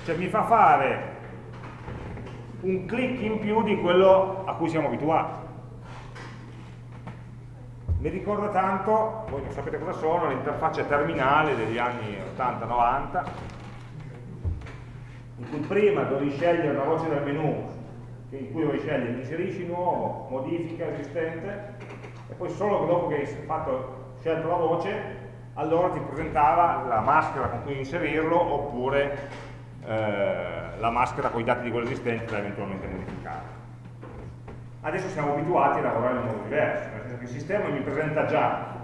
cioè mi fa fare un clic in più di quello a cui siamo abituati. Mi ricorda tanto, voi non sapete cosa sono, l'interfaccia terminale degli anni 80-90, in cui prima dovevi scegliere una voce del menu, in cui dovevi scegliere inserisci nuovo, modifica esistente, e poi solo dopo che hai fatto, scelto la voce allora ti presentava la maschera con cui inserirlo oppure eh, la maschera con i dati di quello esistente da eventualmente modificare. Adesso siamo abituati a lavorare in modo diverso, nel senso che il sistema mi presenta già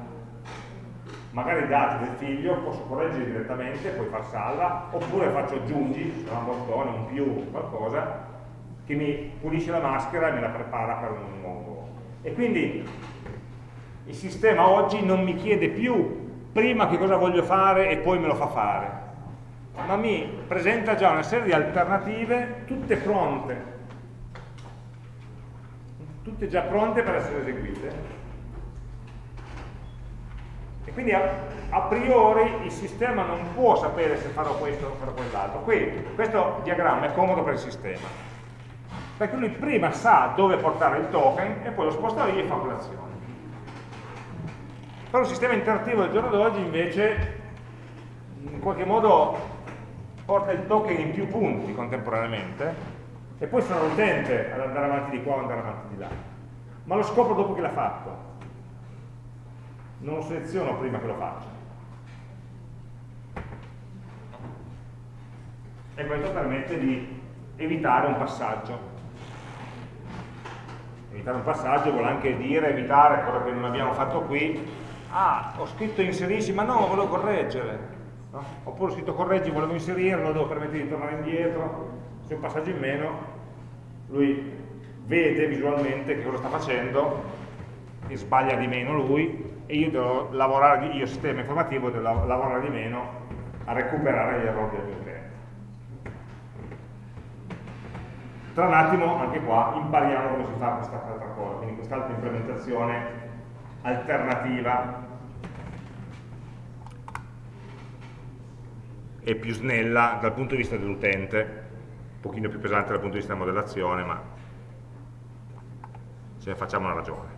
magari i dati del figlio, posso correggere direttamente, poi far salva, oppure faccio aggiungi, se un bottone, un più, qualcosa, che mi pulisce la maschera e me la prepara per un nuovo. E quindi il sistema oggi non mi chiede più prima che cosa voglio fare e poi me lo fa fare, ma mi presenta già una serie di alternative tutte pronte, tutte già pronte per essere eseguite. E quindi a, a priori il sistema non può sapere se farò questo o farò quell'altro. Qui questo diagramma è comodo per il sistema, perché lui prima sa dove portare il token e poi lo sposta lì e fa quell'azione. Però il sistema interattivo del giorno d'oggi invece in qualche modo porta il token in più punti contemporaneamente e poi sono l'utente ad andare avanti di qua o andare avanti di là. Ma lo scopro dopo che l'ha fatto. Non lo seleziono prima che lo faccia. e questo permette di evitare un passaggio. Evitare un passaggio vuol anche dire evitare quello che non abbiamo fatto qui. Ah, ho scritto inserisci, ma no, volevo correggere. No? Oppure ho scritto correggi, volevo inserirlo, devo permettere di tornare indietro. Se un passaggio in meno, lui vede visualmente che cosa sta facendo e sbaglia di meno lui e io devo lavorare, io sistema informativo devo lavorare di meno a recuperare gli errori del mio utente. Tra un attimo, anche qua, impariamo come si fa questa altra cosa, quindi quest'altra implementazione alternativa e più snella dal punto di vista dell'utente, un pochino più pesante dal punto di vista della modellazione, ma ce ne facciamo una ragione.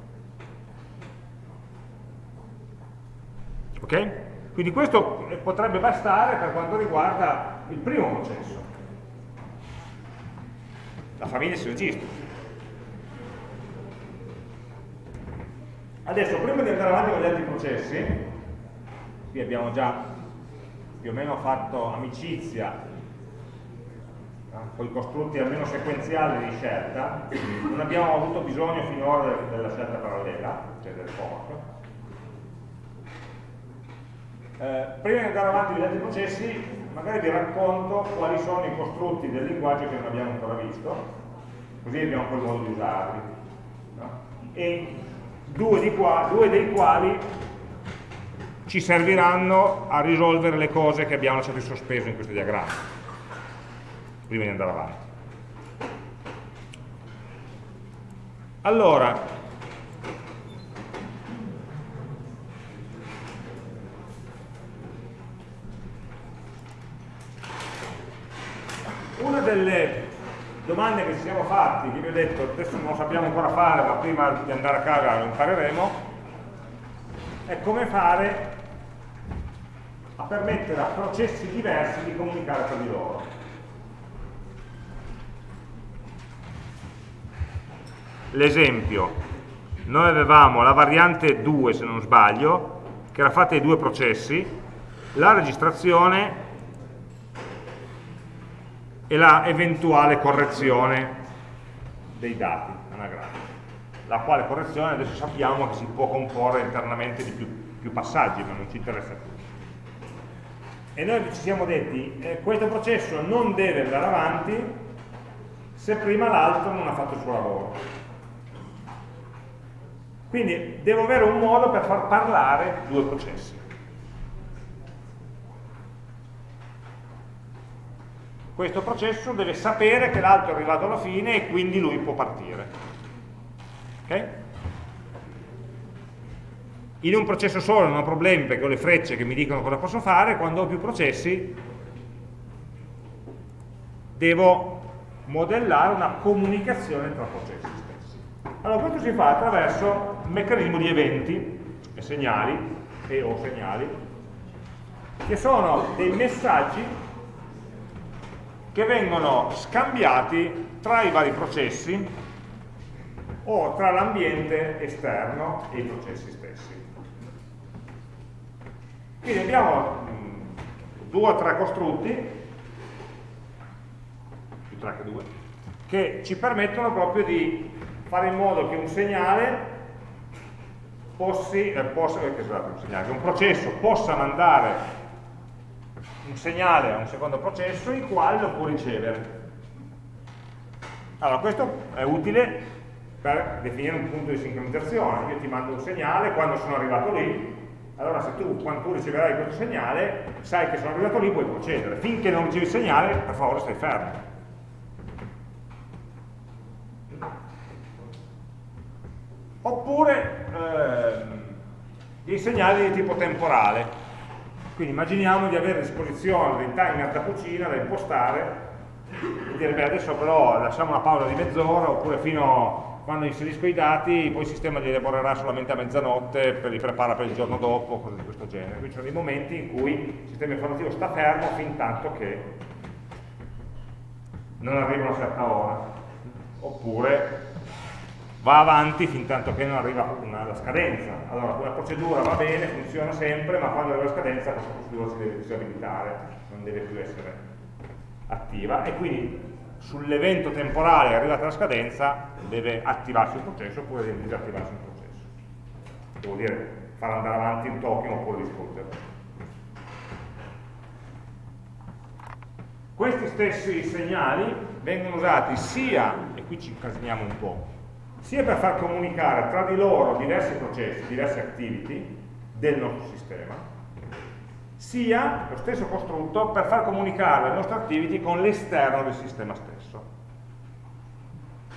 Ok? Quindi questo potrebbe bastare per quanto riguarda il primo processo. La famiglia si registra. Adesso, prima di andare avanti con gli altri processi, qui abbiamo già più o meno fatto amicizia con i costrutti almeno sequenziali di scelta, non abbiamo avuto bisogno finora della scelta parallela, cioè del fork. Eh, prima di andare avanti con gli altri processi, magari vi racconto quali sono i costrutti del linguaggio che non abbiamo ancora visto, così abbiamo poi modo di usarli. No? E due, qua, due dei quali ci serviranno a risolvere le cose che abbiamo lasciato in sospeso in questo diagramma, prima di andare avanti. Allora, una delle domande che ci siamo fatti, che vi ho detto, adesso non lo sappiamo ancora fare, ma prima di andare a casa lo impareremo, è come fare a permettere a processi diversi di comunicare tra di loro. L'esempio, noi avevamo la variante 2 se non sbaglio, che era fatta di due processi, la registrazione e la eventuale correzione dei dati anagrafici, la quale correzione adesso sappiamo che si può comporre internamente di più, più passaggi, ma non ci interessa più. E noi ci siamo detti eh, questo processo non deve andare avanti se prima l'altro non ha fatto il suo lavoro. Quindi devo avere un modo per far parlare due processi questo processo deve sapere che l'altro è arrivato alla fine e quindi lui può partire ok? In un processo solo non ho problemi perché ho le frecce che mi dicono cosa posso fare, quando ho più processi devo modellare una comunicazione tra processi stessi. Allora questo si fa attraverso un meccanismo di eventi e segnali, e o segnali, che sono dei messaggi che vengono scambiati tra i vari processi o tra l'ambiente esterno e i processi stessi. Quindi abbiamo mm, due o tre costrutti, più tre che due, che ci permettono proprio di fare in modo che un segnale possi, eh, possa, eh, scusate, un segnale, che un processo possa mandare un segnale a un secondo processo il quale lo può ricevere. Allora, questo è utile per definire un punto di sincronizzazione. Io ti mando un segnale, quando sono arrivato lì, allora se tu, quando tu riceverai questo segnale, sai che sono arrivato lì, puoi procedere. Finché non ricevi il segnale, per favore stai fermo. Oppure ehm, dei segnali di tipo temporale. Quindi immaginiamo di avere a disposizione dei timer da cucina da impostare e dire, beh adesso però lasciamo una pausa di mezz'ora oppure fino quando inserisco i dati poi il sistema li elaborerà solamente a mezzanotte, li prepara per il giorno dopo, cose di questo genere. Quindi ci sono dei momenti in cui il sistema informativo sta fermo fin tanto che non arriva una certa ora, oppure va avanti fin tanto che non arriva una, la scadenza. Allora, una procedura va bene, funziona sempre, ma quando arriva la scadenza questa procedura si deve disabilitare, non deve più essere attiva e quindi sull'evento temporale arrivata la scadenza deve attivarsi il processo oppure deve disattivarsi il processo. Vuol dire far andare avanti il token oppure distruggerlo. Questi stessi segnali vengono usati sia, e qui ci incasiniamo un po', sia per far comunicare tra di loro diversi processi, diverse activity del nostro sistema, sia lo stesso costrutto per far comunicare le nostre activity con l'esterno del sistema stesso,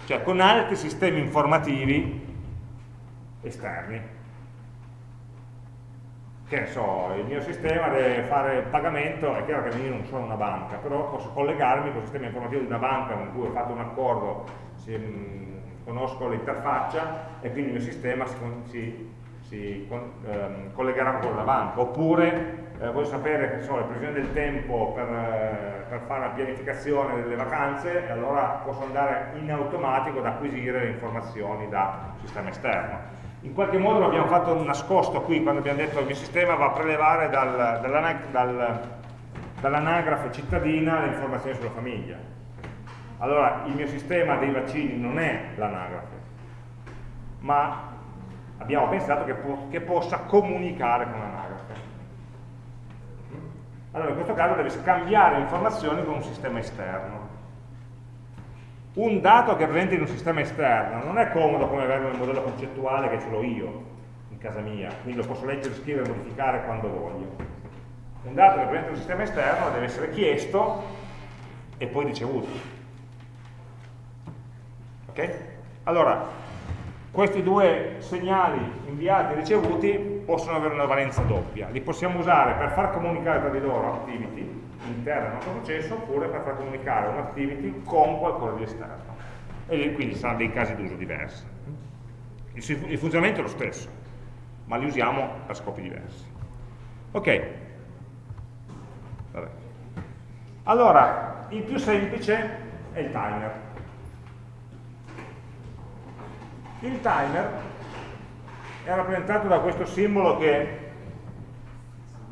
cioè con altri sistemi informativi esterni. Che ne so, il mio sistema deve fare il pagamento, è chiaro che io non sono una banca, però posso collegarmi con il sistema informativo di una banca con cui ho fatto un accordo, mm, conosco l'interfaccia e quindi il mio sistema si, si, si ehm, collegherà con la banca. Oppure eh, voglio sapere so, le previsioni del tempo per, eh, per, fare la pianificazione delle vacanze e allora posso andare in automatico ad acquisire le informazioni da sistema esterno in qualche modo l'abbiamo fatto nascosto qui quando abbiamo detto che il mio sistema va a prelevare dal, dal, dall'anagrafe cittadina le informazioni sulla famiglia allora il mio sistema dei vaccini non è l'anagrafe ma abbiamo pensato che, po che possa comunicare con l'anagrafe allora in questo caso deve scambiare informazioni con un sistema esterno un dato che è presente in un sistema esterno non è comodo come averlo nel modello concettuale che ce l'ho io in casa mia, quindi lo posso leggere, scrivere e modificare quando voglio. Un dato che è presente in un sistema esterno deve essere chiesto e poi ricevuto. Ok? Allora, questi due segnali inviati e ricevuti possono avere una valenza doppia. Li possiamo usare per far comunicare tra di loro activity, interna al nostro processo oppure per far comunicare un'activity con qualcosa di esterno e quindi saranno dei casi d'uso diversi il, funzionamento è lo stesso ma li usiamo per scopi diversi ok Vabbè. allora il più semplice è il timer il timer è rappresentato da questo simbolo che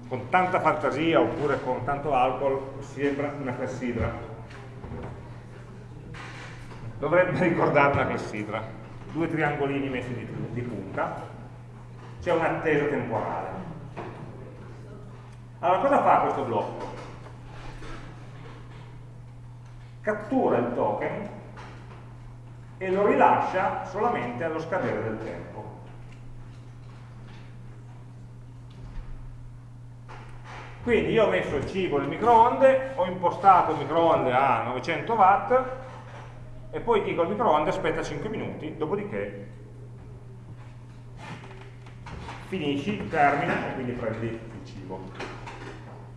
con tanta fantasia oppure con tanto alcol sembra una clessidra. Dovrebbe ricordare una clessidra. Due triangolini messi di, di punta. C'è un'attesa temporale. Allora cosa fa questo blocco? cattura il token e lo rilascia solamente allo scadere del tempo Quindi io ho messo il cibo nel microonde, ho impostato il microonde a 900 watt e poi dico al microonde aspetta 5 minuti, dopodiché finisci, termina e quindi prendi il cibo.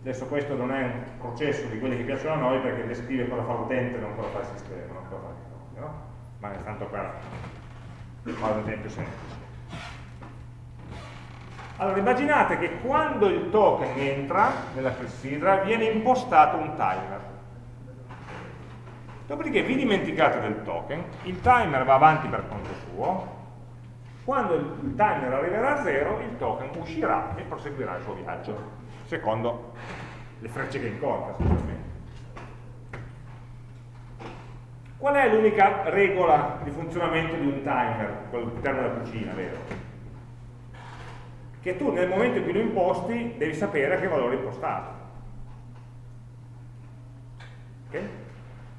Adesso questo non è un processo di quelli che piacciono a noi perché descrive cosa fa l'utente e non cosa fa il sistema, non cosa fa il microonde, no? Ma è tanto per fare un esempio semplice. Allora immaginate che quando il token entra nella clessidra viene impostato un timer. Dopodiché vi dimenticate del token, il timer va avanti per conto suo, quando il timer arriverà a zero il token uscirà e proseguirà il suo viaggio, secondo le frecce che incontra sicuramente. Qual è l'unica regola di funzionamento di un timer, all'interno della cucina, vero? che tu nel momento in cui lo imposti devi sapere a che valore impostato. Okay?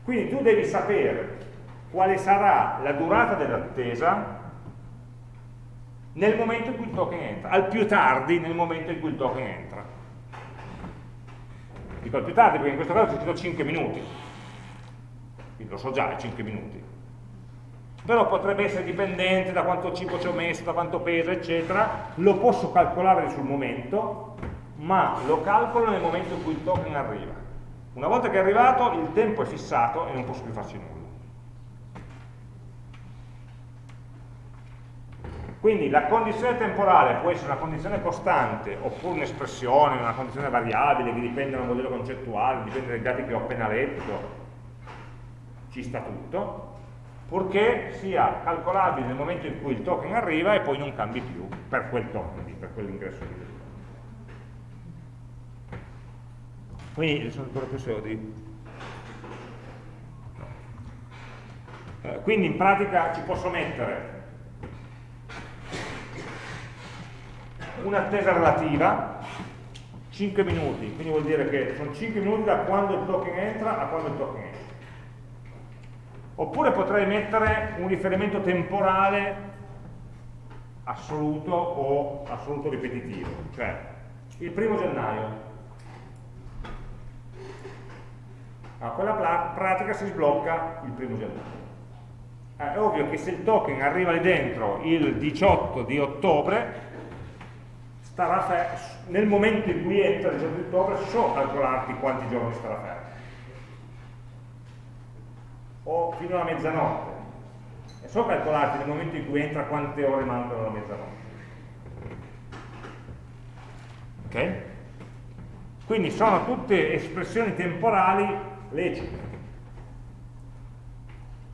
Quindi tu devi sapere quale sarà la durata dell'attesa nel momento in cui il token entra, al più tardi nel momento in cui il token entra. Dico al più tardi perché in questo caso ci chiedo 5 minuti, quindi lo so già, 5 minuti però potrebbe essere dipendente da quanto cibo ci ho messo, da quanto pesa, eccetera, lo posso calcolare sul momento, ma lo calcolo nel momento in cui il token arriva. Una volta che è arrivato, il tempo è fissato e non posso più farci nulla. Quindi la condizione temporale può essere una condizione costante, oppure un'espressione, una condizione variabile che dipende da un modello concettuale, dipende dai dati che ho appena letto, ci sta tutto, purché sia calcolabile nel momento in cui il token arriva e poi non cambi più per quel token, per quell'ingresso lì. Quindi sono ancora più soldi. Eh, quindi in pratica ci posso mettere un'attesa relativa 5 minuti, quindi vuol dire che sono 5 minuti da quando il token entra a quando il token. Oppure potrei mettere un riferimento temporale assoluto o assoluto ripetitivo, cioè il primo gennaio. A quella pratica si sblocca il primo gennaio. Eh, è ovvio che se il token arriva lì dentro il 18 di ottobre, nel momento in cui entra il 18 di ottobre so calcolarti quanti giorni starà fermo o fino alla mezzanotte e so calcolarti nel momento in cui entra quante ore mancano alla mezzanotte ok? quindi sono tutte espressioni temporali lecite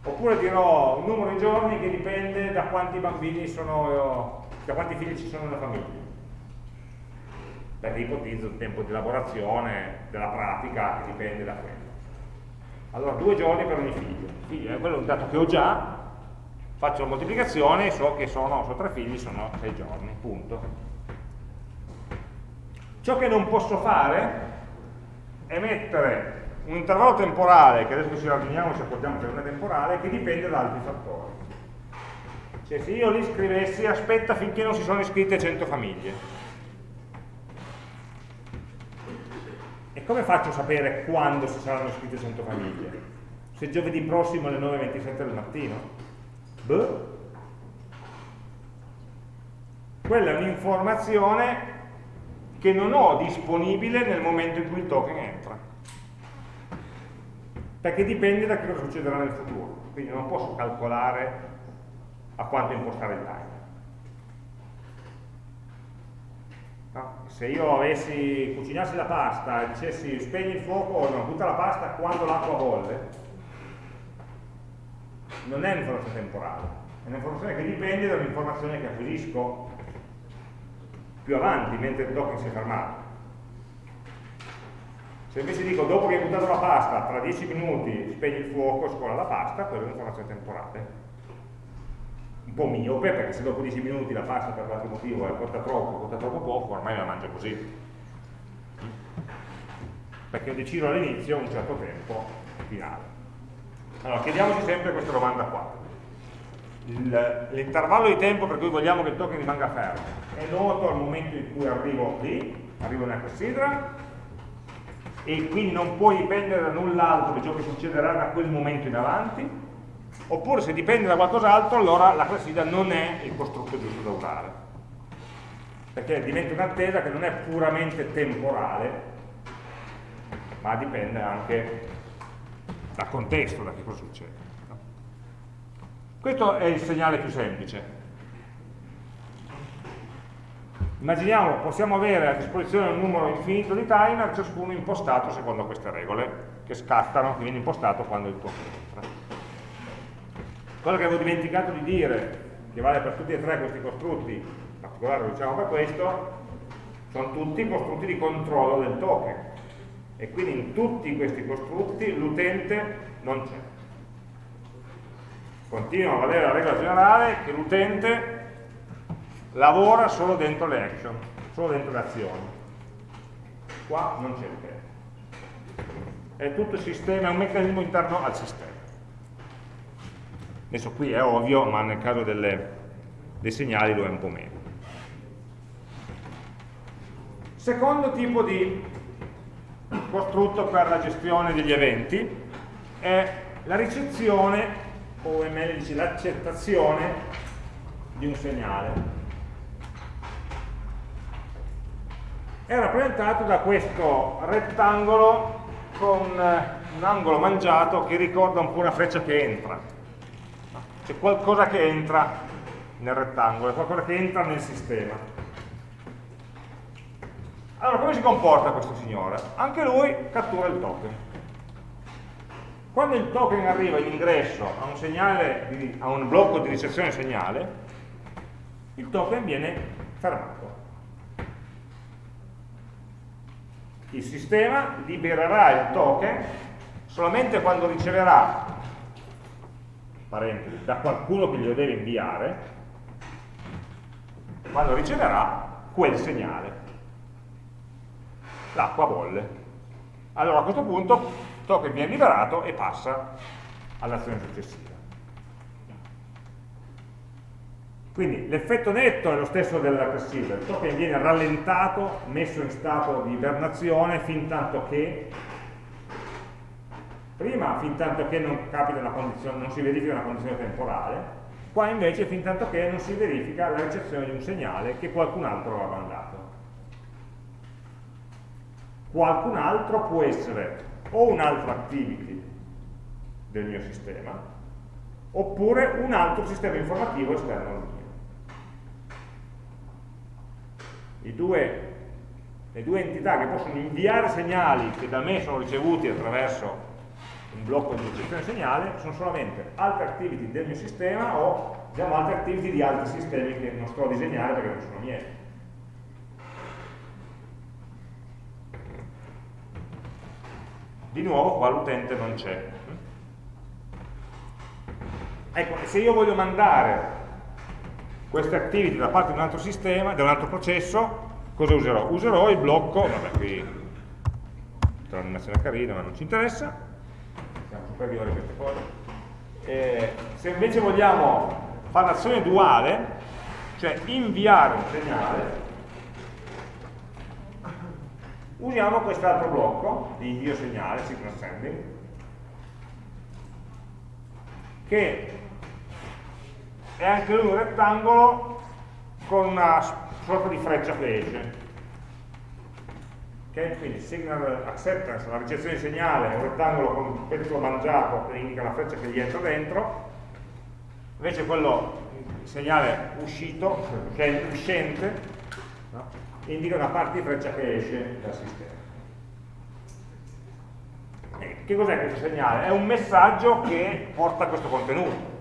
oppure dirò un numero di giorni che dipende da quanti bambini sono da quanti figli ci sono nella famiglia perché ipotizzo il tempo di lavorazione della pratica che dipende da quello. Allora due giorni per ogni figlio, figlio quello è un dato che ho già, faccio la moltiplicazione e so che sono, so tre figli, sono sei giorni, punto. Ciò che non posso fare è mettere un intervallo temporale, che adesso ci ragioniamo ci accordiamo che non è temporale, che dipende da altri fattori. Cioè se io li scrivessi aspetta finché non si sono iscritte 100 famiglie, Come faccio a sapere quando si saranno iscritte 100 famiglie? Se giovedì prossimo alle 9.27 del mattino? Beh. Quella è un'informazione che non ho disponibile nel momento in cui il token entra. Perché dipende da cosa succederà nel futuro. Quindi non posso calcolare a quanto impostare il timer. No? Se io avessi, cucinassi la pasta e dicessi spegni il fuoco, no, butta la pasta quando l'acqua bolle, non è un'informazione temporale, è un'informazione che dipende dall'informazione che acquisisco più avanti, mentre il token si è fermato. Se invece dico dopo che hai buttato la pasta, tra 10 minuti spegni il fuoco e scola la pasta, quella è un'informazione temporale un po' miope, perché se dopo 10 minuti la pasta per qualche motivo è cotta troppo, cotta troppo poco, ormai la mangio così. Perché ho deciso all'inizio un certo tempo finale. Allora, chiediamoci sempre questa domanda qua. L'intervallo di tempo per cui vogliamo che il token rimanga fermo è noto al momento in cui arrivo lì, arrivo nella clessidra, e quindi non può dipendere da null'altro di ciò che succederà da quel momento in avanti, oppure se dipende da qualcos'altro allora la classida non è il costrutto giusto da usare. Perché diventa un'attesa che non è puramente temporale ma dipende anche dal contesto, da che cosa succede questo è il segnale più semplice. Immaginiamo, possiamo avere a disposizione un numero infinito di timer ciascuno impostato secondo queste regole che scattano, che viene impostato quando il tuo entra Cosa che avevo dimenticato di dire, che vale per tutti e tre questi costrutti, in particolare lo diciamo per questo, sono tutti costrutti di controllo del token. E quindi in tutti questi costrutti l'utente non c'è. Continua a valere la regola generale che l'utente lavora solo dentro le action, solo dentro le azioni. Qua non c'è l'utente. È tutto il sistema, è un meccanismo interno al sistema. Adesso qui è ovvio, ma nel caso delle, dei segnali lo è un po' meno. Secondo tipo di costrutto per la gestione degli eventi è la ricezione, o è meglio dice l'accettazione di un segnale. È rappresentato da questo rettangolo con un angolo mangiato che ricorda un po' una freccia che entra c'è qualcosa che entra nel rettangolo, qualcosa che entra nel sistema. Allora, come si comporta questo signore? Anche lui cattura il token. Quando il token arriva in ingresso a un, segnale, a un blocco di ricezione segnale, il token viene fermato. Il sistema libererà il token solamente quando riceverà parentesi, da qualcuno che glielo deve inviare, quando riceverà quel segnale. L'acqua bolle. Allora a questo punto il token viene liberato e passa all'azione successiva. Quindi l'effetto netto è lo stesso del receiver, il token viene rallentato, messo in stato di ibernazione fin tanto che prima fin tanto che non, non si verifica una condizione temporale, qua invece fin tanto che non si verifica la ricezione di un segnale che qualcun altro ha mandato. Qualcun altro può essere o un'altra activity del mio sistema, oppure un altro sistema informativo esterno al mio. Due, le due entità che possono inviare segnali che da me sono ricevuti attraverso un blocco di ricezione segnale sono solamente altre activity del mio sistema o diciamo, altre activity di altri sistemi che non sto a disegnare perché non sono miei. Di nuovo qua l'utente non c'è. Ecco, se io voglio mandare queste activity da parte di un altro sistema, da un altro processo, cosa userò? Userò il blocco, vabbè qui l'animazione carina ma non ci interessa, a queste cose. E se invece vogliamo fare un'azione duale, cioè inviare un segnale, usiamo quest'altro blocco di invio segnale, signal sending, che è anche lui un rettangolo con una sorta di freccia esce. Okay? Quindi signal acceptance, la ricezione di segnale, un rettangolo con un pezzo mangiato che indica la freccia che gli entra dentro, invece quello, il segnale uscito, che è uscente, no? indica una parte di freccia che esce dal sistema. E che cos'è questo segnale? È un messaggio che porta questo contenuto.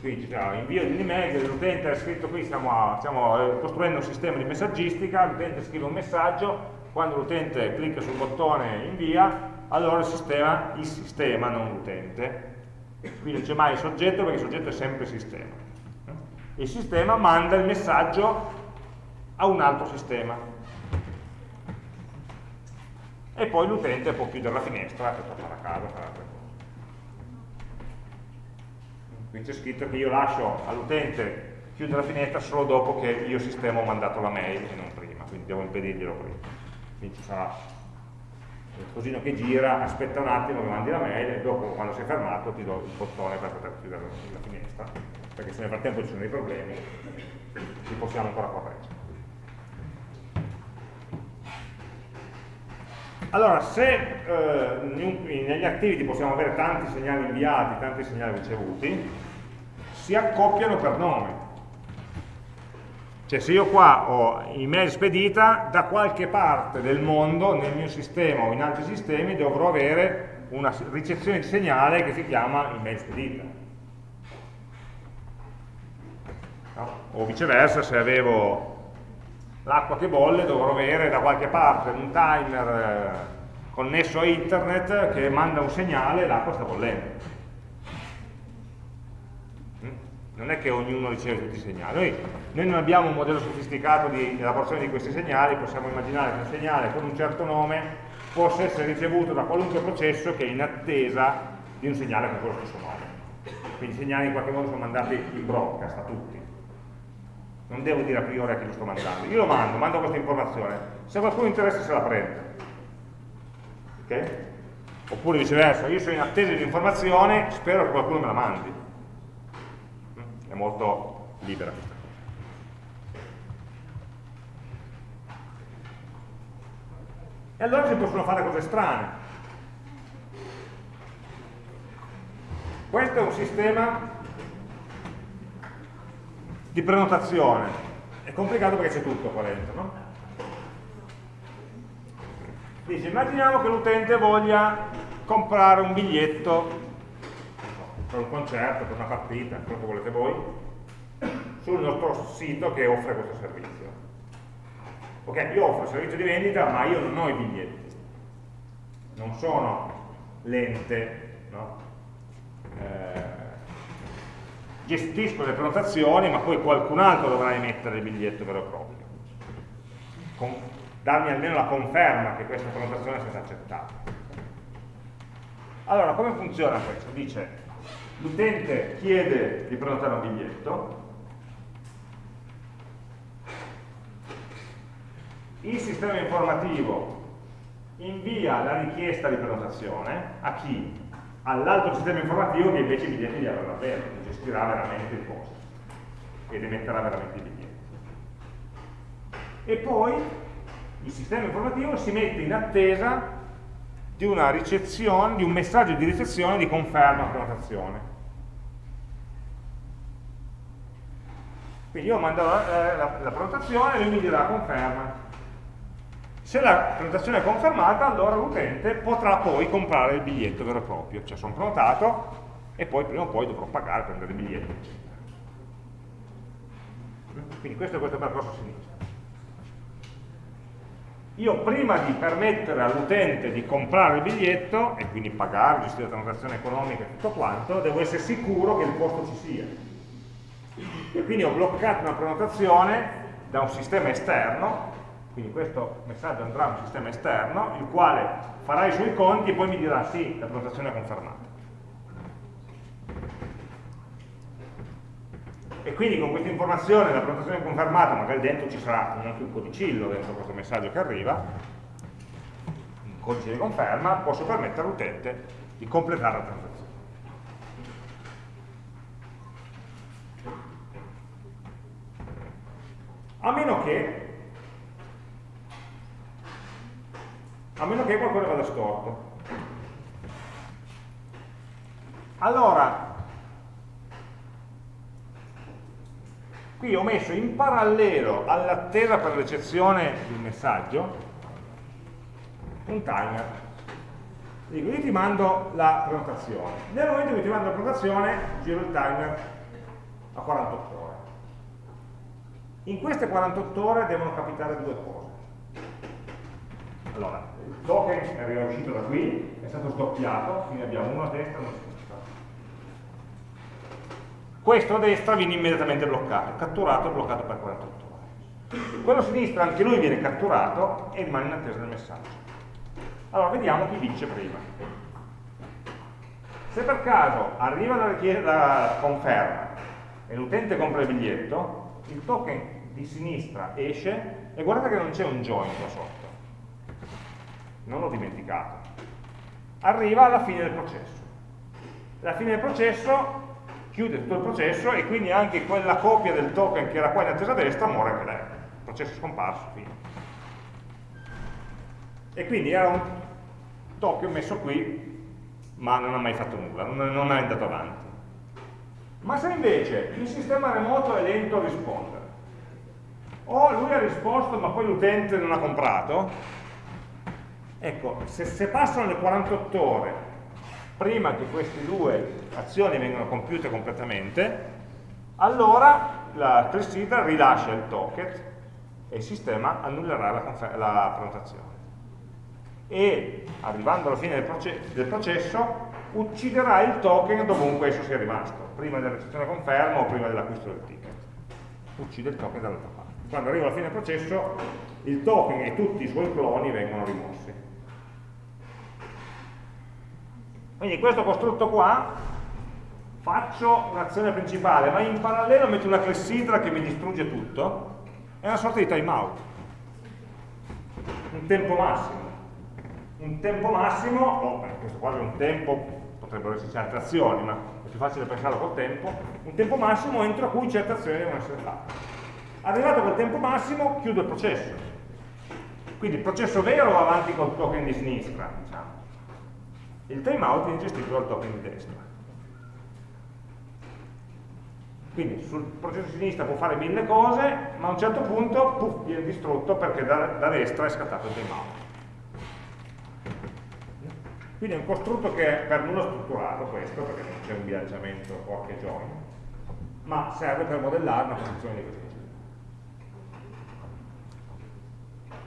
Qui c'è cioè, invio di un'email, l'utente ha scritto qui, stiamo, stiamo, eh, costruendo un sistema di messaggistica, l'utente scrive un messaggio, quando l'utente clicca sul bottone invia, allora il sistema, il sistema non l'utente, qui non c'è mai il soggetto perché il soggetto è sempre il sistema. Il sistema manda il messaggio a un altro sistema. E poi l'utente può chiudere la finestra e tornare a casa, fare altre cose qui c'è scritto che io lascio all'utente chiudere la finestra solo dopo che io sistema ho mandato la mail e non prima, quindi devo impedirglielo prima. Quindi ci sarà il cosino che gira, aspetta un attimo che mandi la mail e dopo quando sei fermato ti do il bottone per poter chiudere la finestra, perché se nel frattempo ci sono dei problemi li possiamo ancora correggere. Allora, se eh, negli activity possiamo avere tanti segnali inviati, tanti segnali ricevuti, si accoppiano per nome. Cioè se io qua ho email spedita, da qualche parte del mondo, nel mio sistema o in altri sistemi, dovrò avere una ricezione di segnale che si chiama email spedita. No? O viceversa, se avevo l'acqua che bolle dovrò avere da qualche parte un timer eh, connesso a internet che manda un segnale e l'acqua sta bollendo. Mm? Non è che ognuno riceve tutti i segnali. Noi, noi non abbiamo un modello sofisticato di elaborazione di questi segnali, possiamo immaginare che un segnale con un certo nome possa essere ricevuto da qualunque processo che è in attesa di un segnale con quello stesso nome. Quindi i segnali in qualche modo sono mandati in broadcast a tutti non devo dire a priori a chi lo sto mandando, io lo mando, mando questa informazione, se qualcuno interessa se la prende, ok? Oppure viceversa, io sono in attesa di informazione, spero che qualcuno me la mandi. È molto libera questa cosa. E allora si possono fare cose strane. Questo è un sistema di prenotazione. È complicato perché c'è tutto qua dentro, no? Dice, immaginiamo che l'utente voglia comprare un biglietto per un concerto, per una partita, quello che volete voi, sul nostro sito che offre questo servizio. Ok, io offro il servizio di vendita, ma io non ho i biglietti. Non sono l'ente no? eh, gestisco le prenotazioni, ma poi qualcun altro dovrà emettere il biglietto vero e proprio. Con, darmi almeno la conferma che questa prenotazione sia stata accettata. Allora, come funziona questo? Dice, l'utente chiede di prenotare un biglietto, il sistema informativo invia la richiesta di prenotazione a chi? All'altro sistema informativo che invece i biglietti li avrà davvero, gestirà veramente il posto ed emetterà veramente i biglietti. E poi il sistema informativo si mette in attesa di di un messaggio di ricezione di conferma prenotazione. Quindi io mando la, la, la prenotazione e lui mi dirà conferma. Se la prenotazione è confermata, allora l'utente potrà poi comprare il biglietto vero e proprio, cioè sono prenotato e poi prima o poi dovrò pagare prendere il biglietto. Quindi questo è questo percorso a sinistra. Io prima di permettere all'utente di comprare il biglietto, e quindi pagare, gestire la transazione economica e tutto quanto, devo essere sicuro che il posto ci sia. E quindi ho bloccato una prenotazione da un sistema esterno quindi questo messaggio andrà a un sistema esterno, il quale farà i suoi conti e poi mi dirà sì, la prenotazione è confermata. E quindi con questa informazione, la prenotazione confermata, magari dentro ci sarà anche un codicillo dentro questo messaggio che arriva, un codice di conferma, posso permettere all'utente di completare la transazione. A meno che a meno che qualcosa vada storto. Allora, qui ho messo in parallelo all'attesa per l'eccezione del messaggio un timer. Dico, io ti mando la prenotazione. Nel momento in cui ti mando la prenotazione, giro il timer a 48 ore. In queste 48 ore devono capitare due cose. Allora, il token è uscito da qui, è stato sdoppiato, quindi abbiamo uno a destra e uno a sinistra. Questo a destra viene immediatamente bloccato, catturato e bloccato per 48 ore. Quello a sinistra anche lui viene catturato e rimane in attesa del messaggio. Allora, vediamo chi vince prima. Se per caso arriva la, la conferma e l'utente compra il biglietto, il token di sinistra esce e guardate che non c'è un join qua sotto non l'ho dimenticato, arriva alla fine del processo. Alla fine del processo chiude tutto il processo e quindi anche quella copia del token che era qua in attesa destra muore anche lei. Il processo è scomparso, fine. E quindi era un token messo qui, ma non ha mai fatto nulla, non, non è andato avanti. Ma se invece il sistema remoto è lento a rispondere, o lui ha risposto ma poi l'utente non ha comprato, Ecco, se, se passano le 48 ore prima che queste due azioni vengano compiute completamente, allora la clessidra rilascia il token e il sistema annullerà la, la prenotazione. E arrivando alla fine del, proce del, processo ucciderà il token dovunque esso sia rimasto, prima della recensione conferma o prima dell'acquisto del ticket. Uccide il token dall'altra parte. Quando arriva alla fine del processo il token e tutti i suoi cloni vengono rimossi. Quindi questo costrutto qua faccio un'azione principale, ma in parallelo metto una clessidra che mi distrugge tutto, è una sorta di timeout, un tempo massimo. Un tempo massimo, oh, questo qua è un tempo, potrebbero esserci altre azioni, ma è più facile pensarlo col tempo, un tempo massimo entro cui certe azioni devono essere fatte. Arrivato a quel tempo massimo, chiudo il processo. Quindi il processo vero va avanti col token di sinistra, diciamo il timeout viene gestito dal token di destra. Quindi sul processo di sinistra può fare mille cose, ma a un certo punto puff, viene distrutto perché da, da destra è scattato il timeout. Quindi è un costrutto che è per nulla strutturato questo, perché non c'è un bilanciamento fork e join, ma serve per modellare una funzione di questo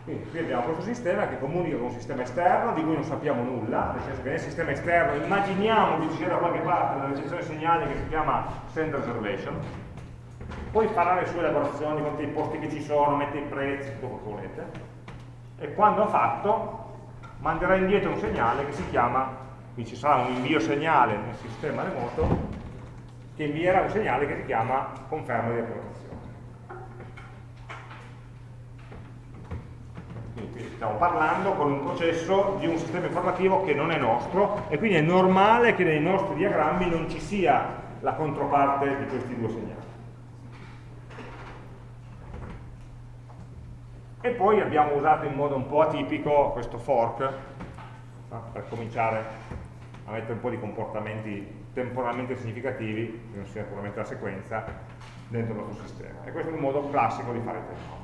Quindi qui abbiamo questo sistema che comunica con un sistema esterno di cui non sappiamo nulla, nel senso che nel sistema esterno immaginiamo che ci sia da qualche parte una ricezione segnale che si chiama send reservation, poi farà le sue elaborazioni, conta i posti che ci sono, mette i prezzi, tutto quello che volete, e quando ha fatto manderà indietro un segnale che si chiama, qui ci sarà un invio segnale nel sistema remoto, che invierà un segnale che si chiama conferma di prenotazione. Quindi stiamo parlando con un processo di un sistema informativo che non è nostro e quindi è normale che nei nostri diagrammi non ci sia la controparte di questi due segnali. E poi abbiamo usato in modo un po' atipico questo fork per cominciare a mettere un po' di comportamenti temporalmente significativi, che non sia puramente la sequenza, dentro il nostro sistema. E questo è un modo classico di fare il tempo.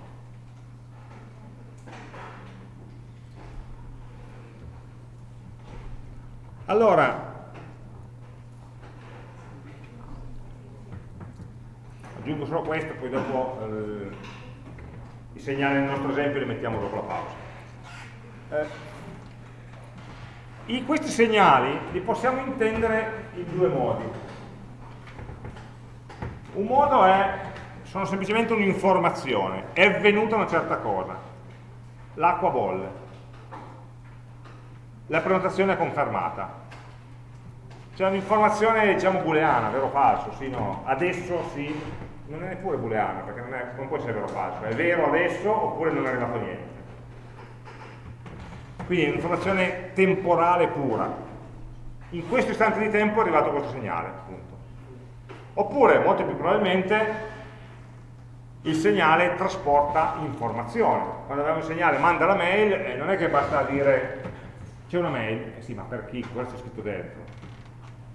Allora, aggiungo solo questo, poi dopo eh, i segnali nel nostro esempio li mettiamo dopo la pausa. Eh, questi segnali li possiamo intendere in due modi. Un modo è, sono semplicemente un'informazione, è avvenuta una certa cosa, l'acqua bolle, la prenotazione è confermata. C'è un'informazione, diciamo, booleana, vero o falso, sì, no, adesso sì, non è neppure booleana, perché non, è, non può essere vero o falso, è vero adesso oppure non è arrivato niente. Quindi è un'informazione temporale pura. In questo istante di tempo è arrivato questo segnale, appunto. Oppure, molto più probabilmente, il segnale trasporta informazione. Quando abbiamo il segnale manda la mail, eh, non è che basta dire c'è una mail, eh sì, ma per chi? Cosa c'è scritto dentro?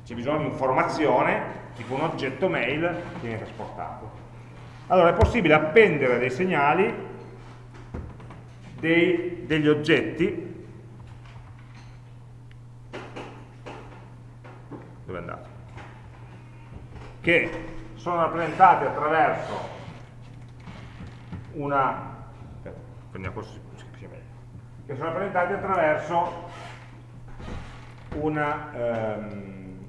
C'è bisogno di informazione, tipo un oggetto mail che viene trasportato. Allora è possibile appendere dei segnali, dei, degli oggetti, dove è andato? Che sono rappresentati attraverso una, aspetta, prendiamo questo che sono rappresentati attraverso una, um,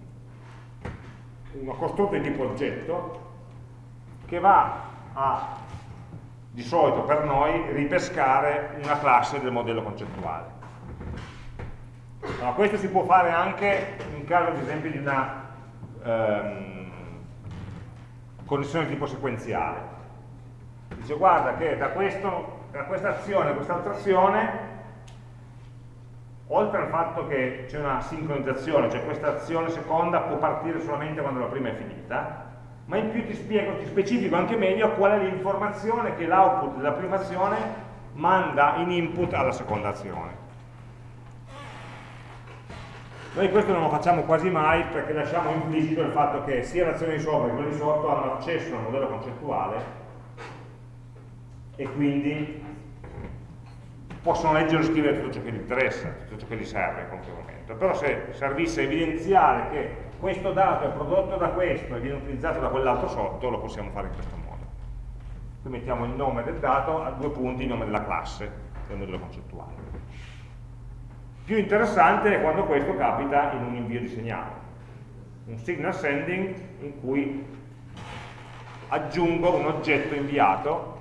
una costrutta di tipo oggetto che va a, di solito per noi, ripescare una classe del modello concettuale. Allora, questo si può fare anche in caso ad esempio di una um, connessione di tipo sequenziale. Dice guarda che da, questo, da questa azione a quest'altra azione oltre al fatto che c'è una sincronizzazione, cioè questa azione seconda può partire solamente quando la prima è finita, ma in più ti spiego, ti specifico anche meglio qual è l'informazione che l'output della prima azione manda in input alla seconda azione. Noi questo non lo facciamo quasi mai perché lasciamo implicito il fatto che sia l'azione di sopra che quella di sotto hanno accesso al modello concettuale e quindi possono leggere e scrivere tutto ciò che gli interessa, tutto ciò che gli serve in qualche momento. Però se servisse evidenziare che questo dato è prodotto da questo e viene utilizzato da quell'altro sotto, lo possiamo fare in questo modo. Qui mettiamo il nome del dato a due punti il nome della classe del modello concettuale. Più interessante è quando questo capita in un invio di segnale, un signal sending in cui aggiungo un oggetto inviato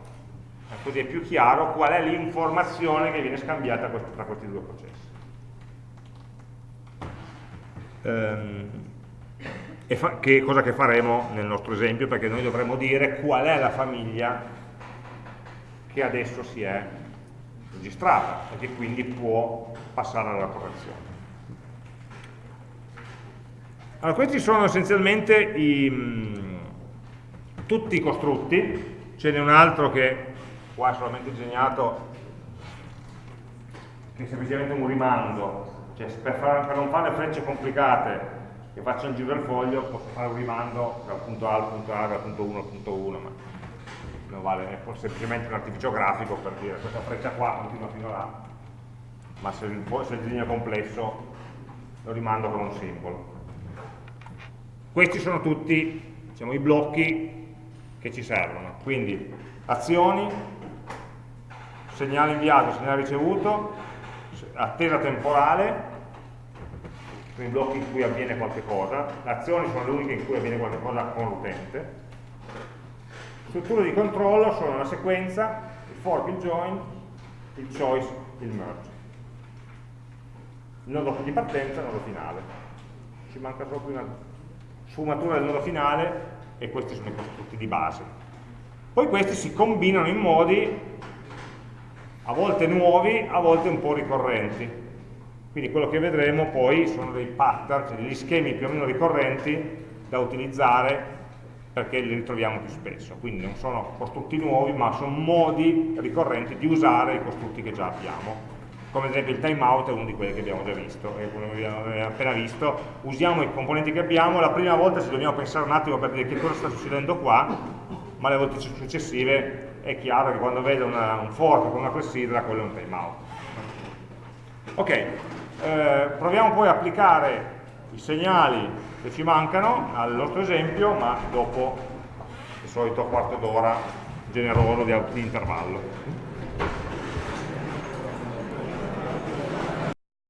così è più chiaro qual è l'informazione che viene scambiata tra questi due processi. Ehm, e che cosa che faremo nel nostro esempio, perché noi dovremo dire qual è la famiglia che adesso si è registrata e che quindi può passare alla correzione. Allora, questi sono essenzialmente i, mm, tutti i costrutti, ce n'è un altro che qua è solamente disegnato che è semplicemente un rimando. Cioè per, far, per non fare frecce complicate che faccio il giro del foglio posso fare un rimando dal punto A al punto A, dal punto 1 al punto 1 ma non vale, è semplicemente un artificio grafico per dire questa freccia qua continua fino là. Ma se il, se il disegno è complesso lo rimando con un simbolo. Questi sono tutti diciamo, i blocchi che ci servono. Quindi azioni segnale inviato, segnale ricevuto, attesa temporale, sono i blocchi in cui avviene qualche cosa, le azioni sono le uniche in cui avviene qualche cosa con l'utente, strutture di controllo sono una sequenza, il fork, il join, il choice, il merge. Il nodo di partenza e il nodo finale. Ci manca solo una sfumatura del nodo finale e questi sono i costrutti di base. Poi questi si combinano in modi a volte nuovi, a volte un po' ricorrenti. Quindi quello che vedremo poi sono dei pattern, cioè degli schemi più o meno ricorrenti da utilizzare perché li ritroviamo più spesso. Quindi non sono costrutti nuovi, ma sono modi ricorrenti di usare i costrutti che già abbiamo. Come ad esempio il timeout è uno di quelli che abbiamo già visto, e come abbiamo appena visto, usiamo i componenti che abbiamo, la prima volta ci dobbiamo pensare un attimo per dire che cosa sta succedendo qua, ma le volte successive è chiaro che quando vedo una, un fork con una clessidra, quello è un timeout. Ok, eh, proviamo poi a applicare i segnali che ci mancano al nostro esempio, ma dopo il solito quarto d'ora generoso di, di intervallo.